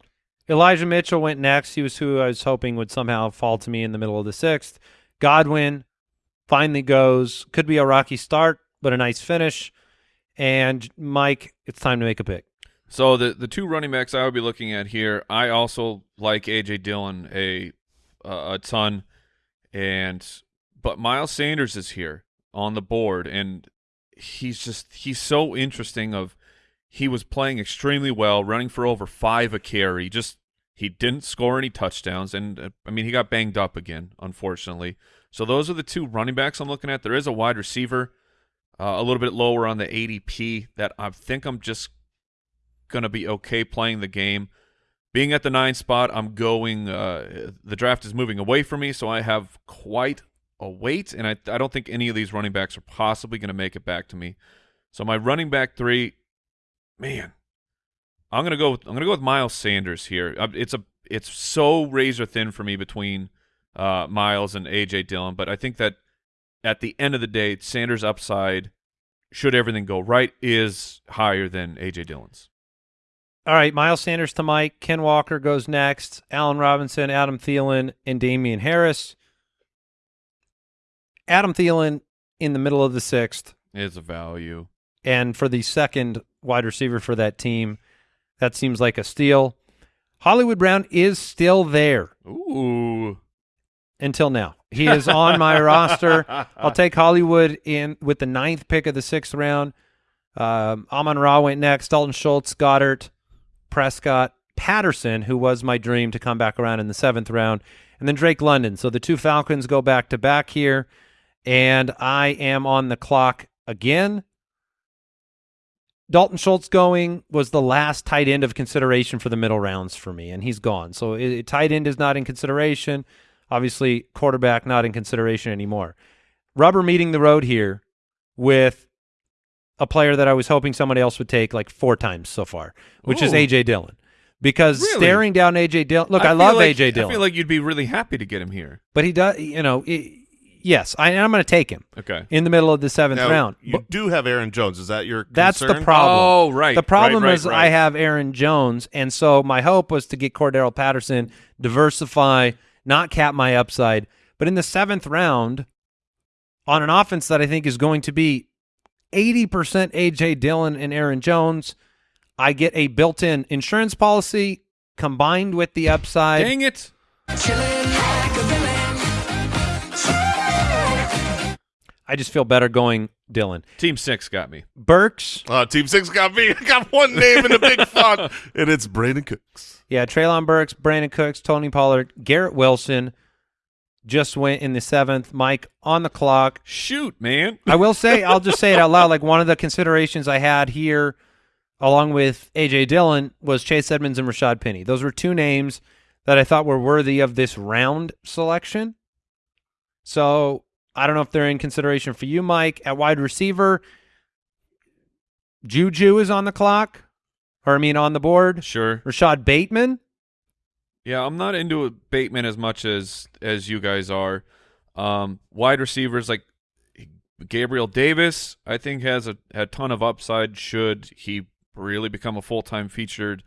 Elijah Mitchell went next. He was who I was hoping would somehow fall to me in the middle of the sixth. Godwin finally goes. Could be a rocky start, but a nice finish. And Mike, it's time to make a pick. So the the two running backs I would be looking at here, I also like AJ Dillon a uh, a ton, and but Miles Sanders is here on the board, and he's just he's so interesting. Of he was playing extremely well, running for over five a carry. Just he didn't score any touchdowns, and uh, I mean he got banged up again, unfortunately. So those are the two running backs I'm looking at. There is a wide receiver. Uh, a little bit lower on the ADP that I think I'm just going to be okay playing the game. Being at the nine spot, I'm going. Uh, the draft is moving away from me, so I have quite a wait, and I, I don't think any of these running backs are possibly going to make it back to me. So my running back three, man, I'm gonna go. With, I'm gonna go with Miles Sanders here. Uh, It's a it's so razor thin for me between uh, Miles and AJ Dillon, but I think that at the end of the day, Sanders' upside, should everything go right, is higher than AJ Dillon's. All right, Miles Sanders to Mike. Ken Walker goes next. Allen Robinson, Adam Thielen, and Damien Harris. Adam Thielen in the middle of the sixth. Is a value. And for the second wide receiver for that team, that seems like a steal. Hollywood Brown is still there Ooh. until now. He is on my <laughs> roster. I'll take Hollywood in with the ninth pick of the sixth round. Um, Amon Ra went next. Dalton Schultz, Goddard, Prescott, Patterson, who was my dream to come back around in the seventh round, and then Drake London. So the two Falcons go back to back here, and I am on the clock again. Dalton Schultz going was the last tight end of consideration for the middle rounds for me, and he's gone. So it, it- tight end is not in consideration. Obviously, quarterback not in consideration anymore. Rubber meeting the road here with a player that I was hoping somebody else would take like four times so far, which is AJ Dillon. Because Really? staring down AJ Dillon, look, I, feel love like- AJ Dillon, I feel like you'd be really happy to get him here. but he does, you know, it, yes, I, I'm going to take him Okay. in the middle of the seventh Now, round. you But do have Aaron Jones. Is that your that's the problem. Oh, right. The problem right, right, is right. I have Aaron Jones, and so my hope was to get Cordarrelle Patterson, diversify, not cap my upside. But in the seventh round, on an offense that I think is going to be 80% AJ Dillon and Aaron Jones, I get a built-in insurance policy combined with the upside. Dang it. I just feel better going Dillon. Team six got me. Burks, Uh, Team Six got me. <laughs> I got one name in a big <laughs> font, and it's Brandin Cooks. yeah, Treylon Burks, Brandin Cooks, Tony Pollard, Garrett Wilson just went in the seventh. Mike on the clock. Shoot, man. I will say, <laughs> I'll just say it out loud. Like one of the considerations I had here, along with AJ Dillon, was Chase Edmonds and Rashaad Penny. Those were two names that I thought were worthy of this round selection. So I don't know if they're in consideration for you, Mike. At wide receiver, Juju is on the clock, or I mean on the board. Sure. Rashod Bateman. Yeah, I'm not into Bateman as much as as you guys are. Um, wide receivers like Gabriel Davis, I think has a, a ton of upside. Should he really become a full time featured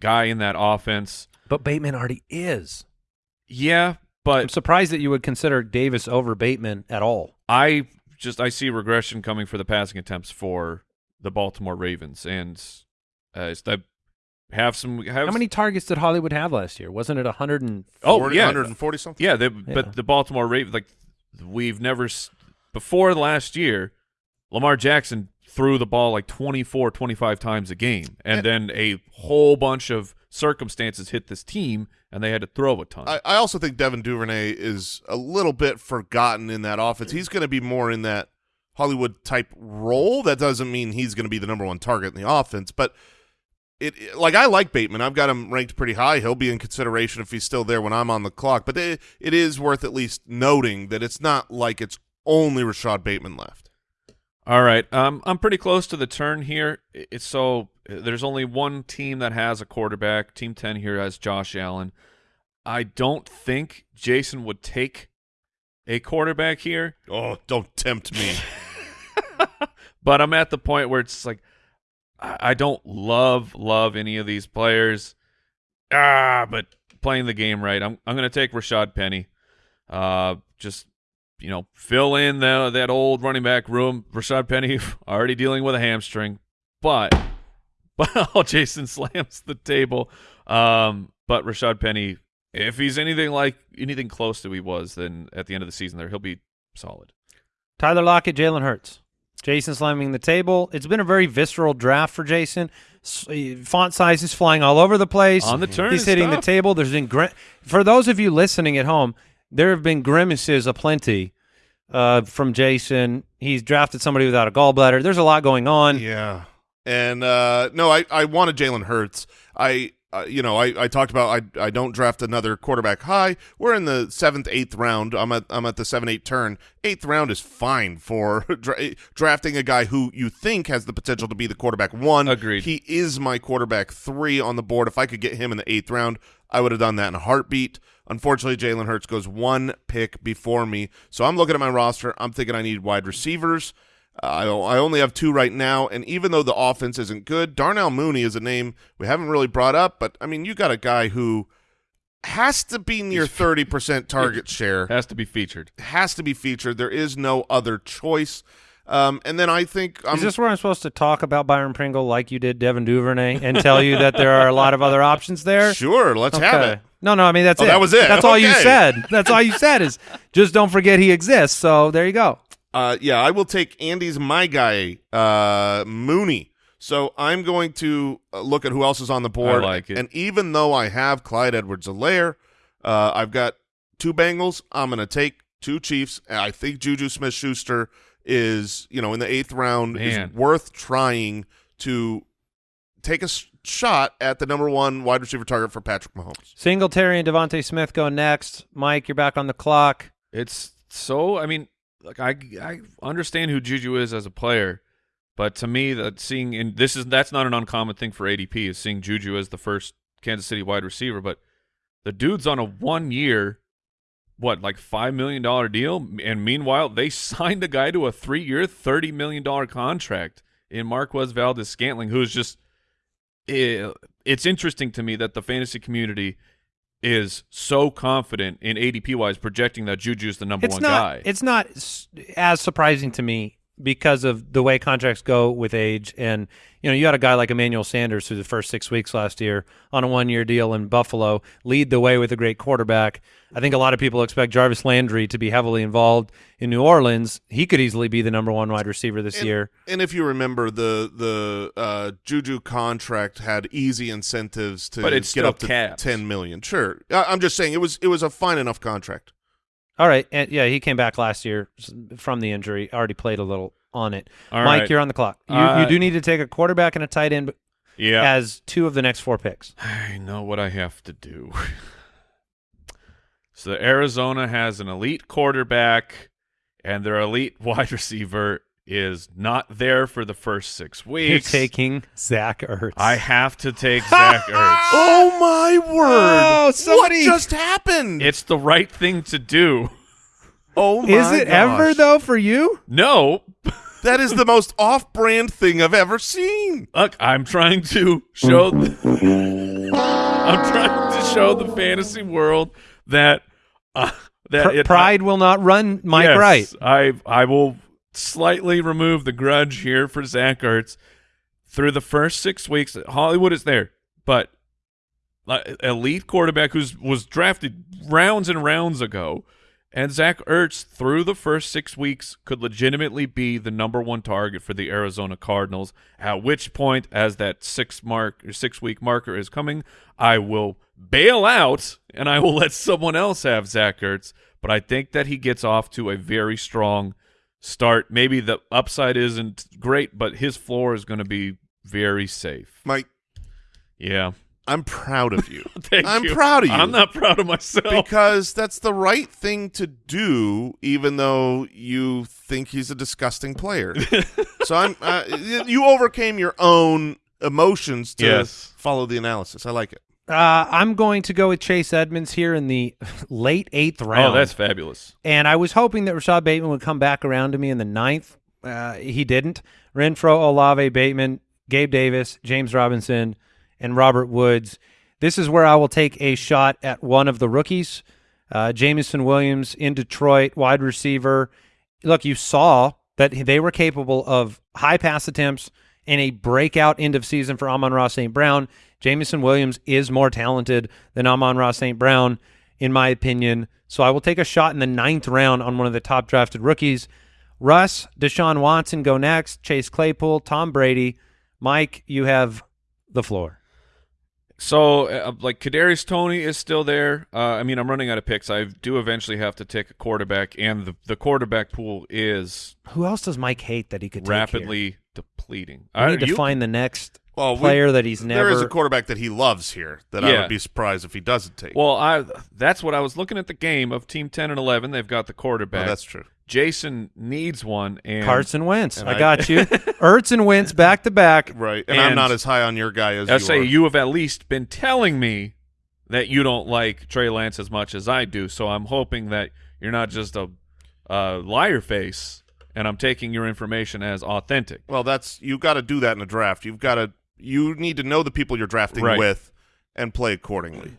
guy in that offense? But Bateman already is. Yeah, I'm surprised that you would consider Davis over Bateman at all. I just I see regression coming for the passing attempts for the Baltimore Ravens, and uh, it's that have some have How many targets did Hollywood have last year? Wasn't it 100 and Oh yeah, 140 something. Yeah, they, Yeah. but the Baltimore Ravens, like we've never s- before last year, Lamar Jackson threw the ball like 24, 25 times a game, and then a whole bunch of circumstances hit this team, and they had to throw a ton. I, I also think Devin Duvernay is a little bit forgotten in that offense. He's going to be more in that Hollywood type role. That doesn't mean he's going to be the number one target in the offense, but it, like I like Bateman. I've got him ranked pretty high. He'll be in consideration if he's still there when I'm on the clock. But it, it is worth at least noting that it's not like it's only Rashod Bateman left. All right, um, I'm pretty close to the turn here. It's so there's only one team that has a quarterback. Team ten here has Josh Allen. I don't think Jason would take a quarterback here. Oh, don't tempt me. <laughs> but I'm at the point where it's like I, don't love love any of these players. Ah, but playing the game right, I'm I'm gonna take Rashaad Penny. Uh, just you know, fill in the that old running back room. Rashaad Penny <laughs> already dealing with a hamstring, but <laughs> but Jason slams the table. Um, but Rashaad Penny, if he's anything like anything close to he was, then at the end of the season, there he'll be solid. Tyler Lockett, Jalen Hurts. Jason slamming the table. It's been a very visceral draft for Jason. Font size is flying all over the place. On the turn He's hitting the table. There's been for those of you listening at home, there have been grimaces aplenty uh, from Jason. He's drafted somebody without a gallbladder. There's a lot going on. Yeah, and uh, no, I I wanted Jalen Hurts. I uh, you know I, I talked about I I don't draft another quarterback high. We're in the seventh eighth round. I'm at I'm at the seven eight turn. Eighth round is fine for <laughs> dra- drafting a guy who you think has the potential to be the quarterback one. Agreed. He is my quarterback three on the board. If I could get him in the eighth round, I would have done that in a heartbeat. Unfortunately, Jalen Hurts goes one pick before me. So I'm looking at my roster. I'm thinking I need wide receivers. Uh, I, I only have two right now, and even though the offense isn't good, Darnell Mooney is a name we haven't really brought up. But I mean, you got a guy who has to be near thirty percent target <laughs> share, Has to be featured. has to be featured. There is no other choice. Um, and then I think I'm Is this where I'm supposed to talk about Byron Pringle like you did Devin Duvernay and tell you that there are a lot of other options there? sure. Let's have it. No, no, I mean that's Oh, it. that was it. That's all you said. That's all you said is just don't forget he exists. So there you go. Uh, yeah, I will take Andy's my guy, uh, Mooney. So I'm going to uh, look at who else is on the board. I like it. And even though I have Clyde Edwards-Helaire, uh, I've got two Bengals. I'm going to take two Chiefs. I think Juju Smith-Schuster is, you know, in the eighth round Man. is worth trying to take a shot at the number one wide receiver target for Patrick Mahomes. Singletary and DeVonta Smith go next. Mike, you're back on the clock. It's so. I mean, like I I understand who Juju is as a player, but to me, that seeing and this is that's not an uncommon thing for ADP is seeing Juju as the first Kansas City wide receiver. But the dude's on a one year, what like five million dollar deal, and meanwhile they <laughs> signed the guy to a three year, thirty million dollar contract in Marquez Valdes Scantling, who's just. eh, It's interesting to me that the fantasy community is so confident in ADP wise projecting that Juju's the number It's one not. guy. It's not as surprising to me because of the way contracts go with age. And you know, you had a guy like Emmanuel Sanders through the first six weeks last year on a one-year deal in Buffalo, lead the way with a great quarterback. I think a lot of people expect Jarvis Landry to be heavily involved in New Orleans. He could easily be the number one wide receiver this And- year. And if you remember, the the uh, Juju contract had easy incentives to But it's get still up to capped. ten million. Sure, I, I'm just saying it was it was a fine enough contract. All right, and yeah, he came back last year from the injury. Already played a little on it. All Mike, right. you're on the clock. You, Uh, you do need to take a quarterback and a tight end yeah. as two of the next four picks. I know what I have to do. <laughs> So Arizona has an elite quarterback, and their elite <laughs> wide receiver is not there for the first six weeks. You're weeks. taking Zach Ertz. I have to take <laughs> Zach Ertz. Oh my word! Oh, somebody- What just happened? It's the right thing to do. oh my Is it ever though for you? No, That is the most off-brand thing I've ever seen. look, I'm trying to show. <laughs> I'm trying to show the fantasy world that uh, that Pr- it, pride will not run Mike yes, Wright. I I will slightly remove the grudge here for Zach Ertz. Through the first six weeks, Hollywood is there, but elite quarterback who was drafted rounds and rounds ago, and Zach Ertz through the first six weeks could legitimately be the number one target for the Arizona Cardinals. At which point, as that six mark or six week marker is coming, I will bail out and I will let someone else have Zach Ertz. But I think that he gets off to a very strong start. Maybe the upside isn't great, but his floor is going to be very safe. Mike, Yeah. I'm proud of you. <laughs> Thank I'm you. proud of you. I'm not proud of myself. because that's the right thing to do, even though you think he's a disgusting player. <laughs> so I'm. Uh, you overcame your own emotions to Yes. follow the analysis. I like it. Uh, I'm going to go with Chase Edmonds here in the <laughs> late eighth round. oh, that's fabulous. and I was hoping that Rashod Bateman would come back around to me in the ninth. Uh, he didn't. Renfrow, Olave, Bateman, Gabe Davis, James Robinson, and Robert Woods. This is where I will take a shot at one of the rookies. Uh, Jameson Williams in Detroit, wide receiver. Look, you saw that they were capable of high pass attempts and a breakout end of season for Amon-Ra St. Brown. Jameson Williams is more talented than Amon-Ra St. Brown, in my opinion. So I will take a shot in the ninth round on one of the top drafted rookies. Russ, Deshaun Watson go next. Chase Claypool, Tom Brady. Mike, you have the floor. So, uh, like Kadarius Toney is still there. Uh, I mean, I'm running out of picks. I do eventually have to take a quarterback, and the the quarterback pool is Who else does Mike hate that he could rapidly depleting. We need Uh, to you- find the next Well, we- player that he's never. There is a quarterback that he loves here that I would be surprised if he doesn't take. Well, I that's what I was looking at the game of Team 10 and 11. They've got the Oh, quarterback. that's true. Jason needs one, and Carson Wentz. and I I- got you. <laughs> Ertz and Wentz back to back. Right, and, I'm not as high on your guy as you. I you say are. you have at least been telling me that you don't like Trey Lance as much as I do. So I'm hoping that you're not just a, a liar face, and I'm taking your information as authentic. Well, that's you've got to do that in a draft. You've got to you need to know the people you're drafting Right. with and play accordingly.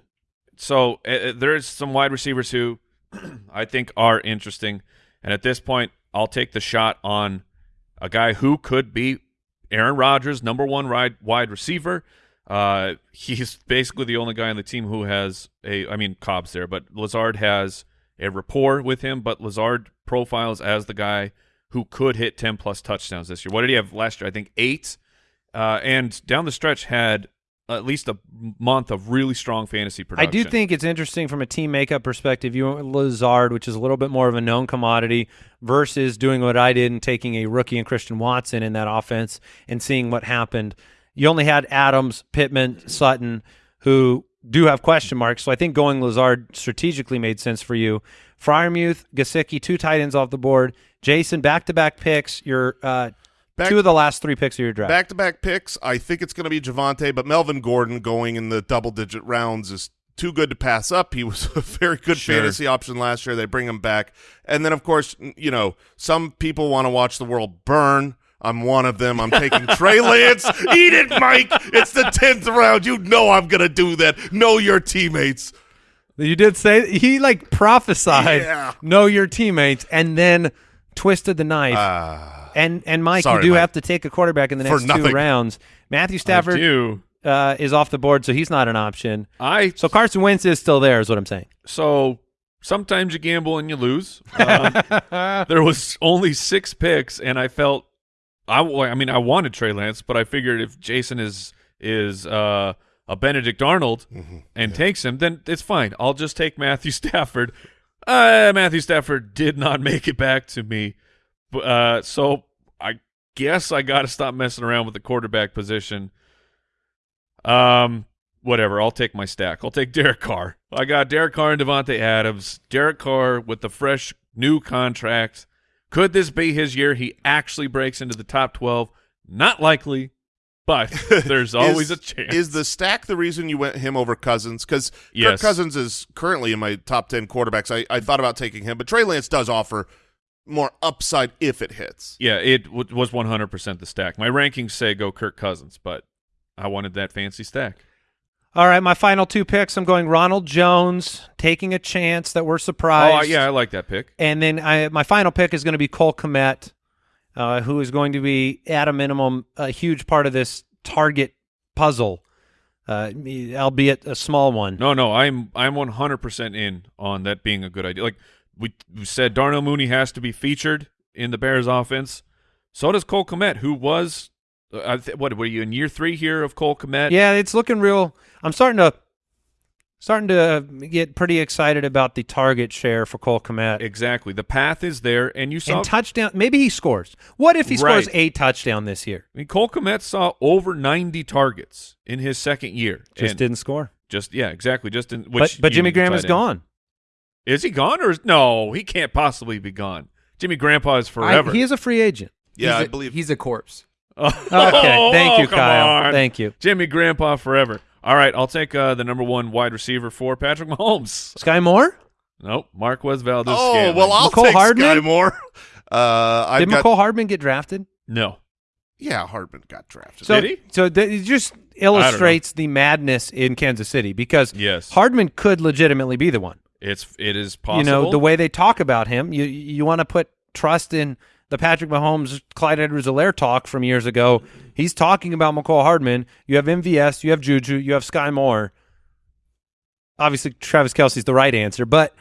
So uh, there's some wide receivers who <clears throat> I think are interesting, and at this point, I'll take the shot on a guy who could be Aaron Rodgers, number one wide wide receiver. Uh, he's basically the only guy on the team who has a. I mean, Cobb's there, but Lazard has a rapport with him. But Lazard profiles as the guy who could hit ten plus touchdowns this year. What did he have last year? I think eight. Uh, and down the stretch had at least a month of really strong fantasy production. I do think it's interesting from a team makeup perspective. You went with Lazard, which is a little bit more of a known commodity, versus doing what I did and taking a rookie and Christian Watson in that offense and seeing what happened. You only had Adams, Pittman, Sutton, who do have question marks. So I think going Lazard strategically made sense for you. Freiermuth, Gesicki, two tight ends off the board. Jason, back to back picks. Your uh, Back- two of the last three picks of your draft. Back to back picks. I think it's going to be Javonte, but Melvin Gordon going in the double digit rounds is too good to pass up. He was <laughs> a very good Sure. fantasy option last year. They bring him back, and then of course, you know, some people want to watch the world burn. I'm one of them. I'm taking <laughs> Trey Lance. Eat it, Mike. It's the tenth round. You know I'm going to do that. Know your teammates. You did say he like prophesied, Yeah. know your teammates, and then twisted the knife. Ah, and and Mike, sorry, you do Mike. have to take a quarterback in the next two rounds. Matthew Stafford uh, is off the board, so he's not an option. I So Carson Wentz is still there, is what I'm saying. so sometimes you gamble and you lose. Um, <laughs> there was only six picks, and I felt I I mean I wanted Trey Lance, but I figured if Jason is is uh, a Benedict Arnold and takes him, then it's fine. I'll just take Matthew <laughs> Stafford. Uh, Matthew Stafford did not <laughs> make it back to me, uh, so I guess I got to stop messing around with the quarterback position. Um, whatever. I'll take my stack. I'll take Derek Carr. I got Derek Carr and Davante Adams. Derek Carr with the fresh new contract. Could this be his year? He actually breaks into the top 12. Not likely, but <laughs> there's always Is- a chance. Is the stack the reason you went him over Cousins? Because Yes. Kirk Cousins is currently in my top ten quarterbacks. I, I thought about taking him, but Trey Lance does offer more upside if it hits. yeah, it w- was 100% the stack. My rankings say go Kirk Cousins, but I wanted that fancy stack. All right, my final two picks. I'm going Ronald Jones, taking a chance that we're surprised. Oh, surprised. yeah, I like that pick. And then I, my final pick is going to be Cole Kmet, uh, who is going to be, at a minimum, a huge part of this target puzzle, uh, albeit a small one. No, no, I'm I'm 100% in on that being a good idea. Like we, we said, Darnell Mooney has to be featured in the Bears offense. So does Cole Kmet, who was uh, I th- what were you in year three here of Cole Kmet? Yeah, it's looking real. I'm starting to starting to get pretty excited about the target share for Cole Kmet. exactly. The path is there, and you saw. and touchdown. Maybe he scores. What if he scores a touchdown this year? I mean, Cole Komet saw over 90 targets in his second year. Just didn't score. Just yeah, exactly. Just in which but you Jimmy Graham is end. gone. Is he gone or is, no? He can't possibly be gone. Jimmy Grandpa is I- forever. he is a free agent. Yeah, He's I a- believe. he's a corpse. <laughs> Oh, Okay, thank you, come Kyle. on. Thank you. Jimmy Grandpa forever. All right, I'll take uh, the number one wide receiver for Patrick Mahomes. <laughs> Sky Moore? Nope, Marquez Valdes. oh Scantling. well, I'll Mecole take Hardman? Sky Moore. <laughs> Uh, I've Did got, Mecole Hardman get drafted? no. Yeah, Hardman got drafted. So, Did he? so th- it just illustrates the madness in Kansas City because Yes. Hardman could legitimately be the one. It's it is possible. You know, the way they talk about him, you you want to put trust in the Patrick Mahomes, Clyde Edwards-Helaire talk from years ago. He's talking about Mecole Hardman. You have MVS, you have Juju, you have Sky Moore. Obviously, Travis Kelce's the right answer, but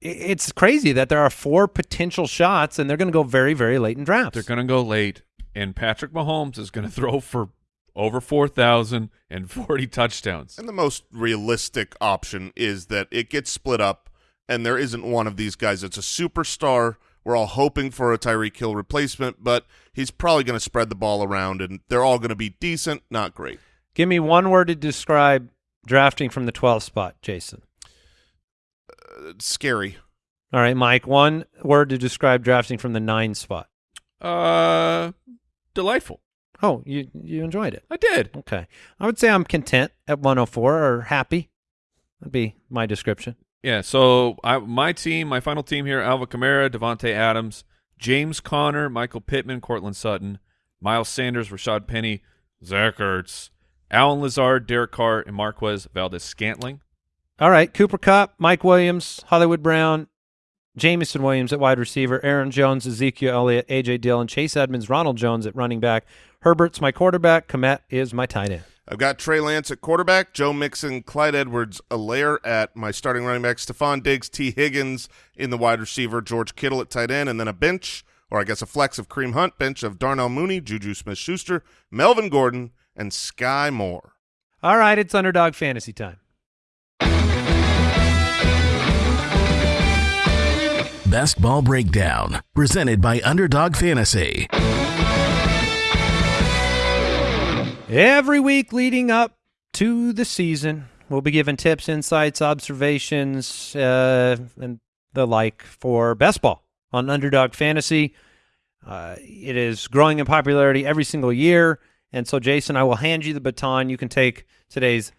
it's crazy that there are four potential shots, and they're going to go very, very late in drafts. they're going to go late, and Patrick Mahomes is going <laughs> to throw for over four thousand and forty <laughs> touchdowns. And the most realistic option is that it gets split up, and there isn't one of these guys that's a superstar. We're all hoping for a Tyreek Hill replacement, but he's probably going to spread the ball around, and they're all going to be decent, not great. Give me one word to describe drafting from the 12th spot, Jason. Uh, It's scary. All right, Mike. One word to describe drafting from the nine spot. Uh, delightful. Oh, you you enjoyed it. I did. Okay. I would say I'm content at 104 or happy. That'd be my description. Yeah. So I, my team, my final team here: Alvin Kamara, Davante Adams, James Conner, Michael Pittman, Courtland Sutton, Miles Sanders, Rashaad Penny, Zach Ertz, Allen Lazard, Derek Carr, and Marquez Valdes Scantling. All right. Cooper Kupp, Mike Williams, Hollywood Brown, Jameson Williams at wide receiver, Aaron Jones, Ezekiel Elliott, AJ Dillon, Chase Edmonds, Ronald Jones at running back. Herbert's my quarterback. Kmet is my tight end. I've got Trey Lance at quarterback, Joe Mixon, Clyde Edwards, Helaire at my starting running back, Stefon Diggs, Tee Higgins in the wide receiver, George Kittle at tight end, and then a bench, or I guess a flex of Kareem Hunt, bench of Darnell Mooney, Juju Smith-Schuster, Melvin Gordon, and Sky Moore. All right. It's underdog fantasy time. Best Ball Breakdown, presented by Underdog Fantasy. Every week leading up to the season, we'll be giving tips, insights, observations, uh, and the like for best ball on Underdog Fantasy. Uh, it is growing in popularity every single year. And so, Jason, I will hand you the baton. You can take today's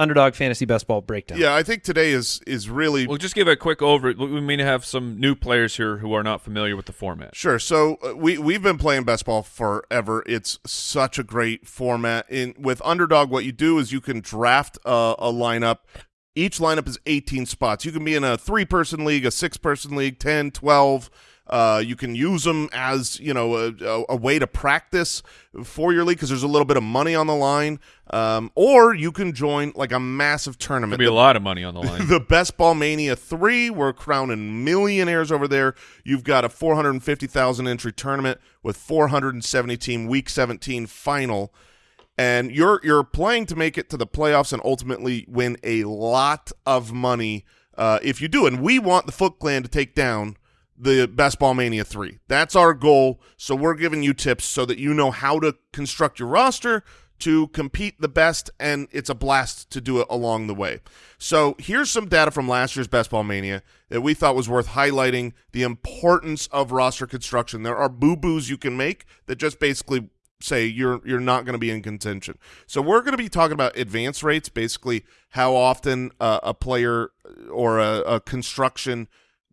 Underdog Fantasy Best Ball breakdown. Yeah, I think today is is really We'll just give a quick over. We may have some new players here who are not familiar with the format. Sure. So uh, we we've been playing best ball forever. It's such a great format. In with underdog, what you do is you can draft a, a lineup. Each lineup is 18 spots. You can be in a three-person league, a six-person league, 10, 12. Uh, you can use them as you know a, a, a way to practice for your league because there's a little bit of money on the line, um, or you can join like a massive tournament. There'll be a lot of money on the line. <laughs> the Best Ball Mania 3. We're crowning millionaires over there. You've got a 450,000 entry tournament with 470 team week 17 final. And you're you're playing to make it to the playoffs and ultimately win a lot of money uh, if you do. And we want the Foot Clan to take down the Best Ball Mania 3. That's our goal. So we're giving you tips so that you know how to construct your roster to compete the best, and it's a blast to do it along the way. So here's some data from last year's Best Ball Mania that we thought was worth highlighting the importance of roster construction. There are boo-boos you can make that just basically say you're you're not going to be in contention. So we're going to be talking about advance rates, basically how often uh, a player or a, a construction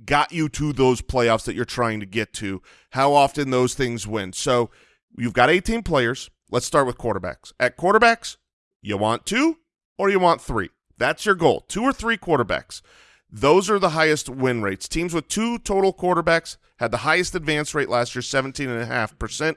got you to those playoffs that you're trying to get to, how often those things win. So you've got 18 players. Let's start with quarterbacks. At quarterbacks, you want two or you want three. That's your goal. Two or three quarterbacks. Those are the highest win rates. Teams with two total quarterbacks had the highest advance rate last year, 17.5%.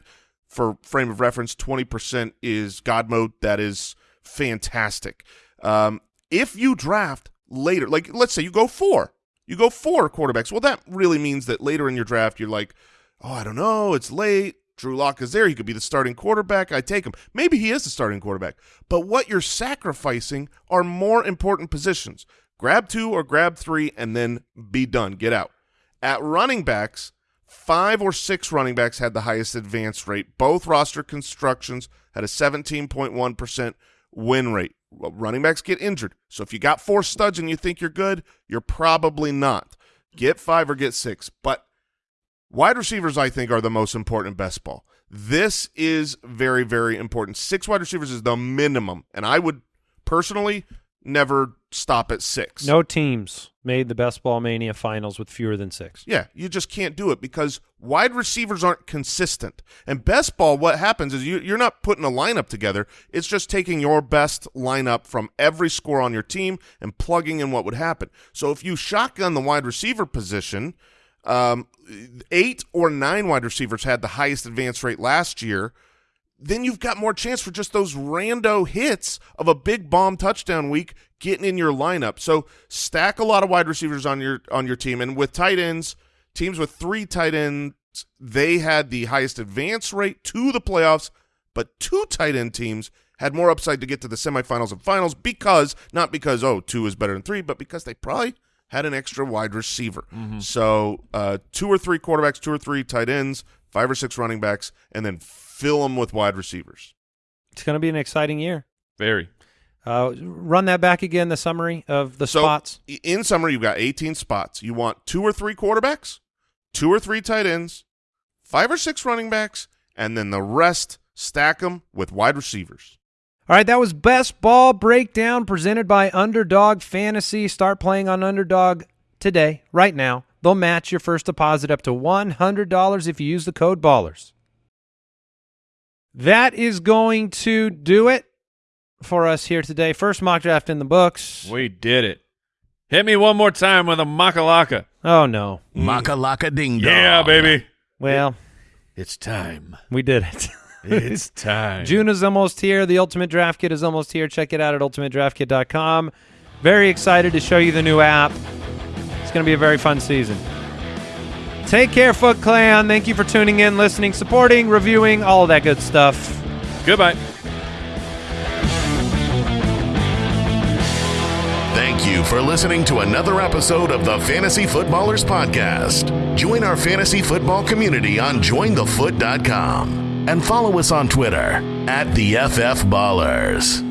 For frame of reference, 20% is God mode. That is fantastic. Um, if you draft later, like let's say you go four, you go four quarterbacks. Well, that really means that later in your draft, you're like, oh, I don't know, it's late. Drew Lock is there. He could be the starting quarterback. I take him. Maybe he is the starting quarterback. But what you're sacrificing are more important positions. Grab two or grab three and then be done. Get out. At running backs, five or six running backs had the highest advance rate. Both roster constructions had a 17.1% win rate. Running backs get injured. So if you got four studs and you think you're good, you're probably not. Get five or get six. But Wide receivers, I think, are the most important best ball. This is very, very important. Six wide receivers is the minimum, and I would personally never stop at six. No teams made the Best Ball Mania finals with fewer than six. Yeah, you just can't do it because wide receivers aren't consistent. And best ball, what happens is you, you're not putting a lineup together. It's just taking your best lineup from every score on your team and plugging in what would happen. So if you shotgun the wide receiver position – um, eight or nine wide receivers had the highest advance rate last year. Then you've got more chance for just those rando hits of a big bomb touchdown week getting in your lineup. So stack a lot of wide receivers on your on your team, and with tight ends, teams with three tight ends, they had the highest advance rate to the playoffs. But two tight end teams had more upside to get to the semifinals and finals because not because oh two is better than three, but because they probably had an extra wide receiver. Mm-hmm. So uh, two or three quarterbacks, two or three tight ends, five or six running backs, and then fill them with wide receivers. It's going to be an exciting year. Very. Uh, run that back again, the summary of the So spots. in summary, you've got 18 spots. You want two or three quarterbacks, two or three tight ends, five or six running backs, and then the rest stack them with wide receivers. All right, that was Best Ball Breakdown presented by Underdog Fantasy. Start playing on Underdog today, right now. They'll match your first deposit up to $100 if you use the code BALLERS. That is going to do it for us here today. First mock draft in the books. We did it. Hit me one more time with a makalaka. Oh, no. Mm. Makalaka ding dong. Yeah, baby. Well, It's time. we did it. It's <laughs> time. June is almost here. The Ultimate Draft Kit is almost here. Check it out at ultimatedraftkit.com. Very excited to show you the new app. It's going to be a very fun season. Take care, Foot Clan. Thank you for tuning in, listening, supporting, reviewing, all of that good stuff. Goodbye. Thank you for listening to another episode of the Fantasy Footballers Podcast. Join our fantasy football community on jointhefoot.com and follow us on Twitter at the FF Ballers.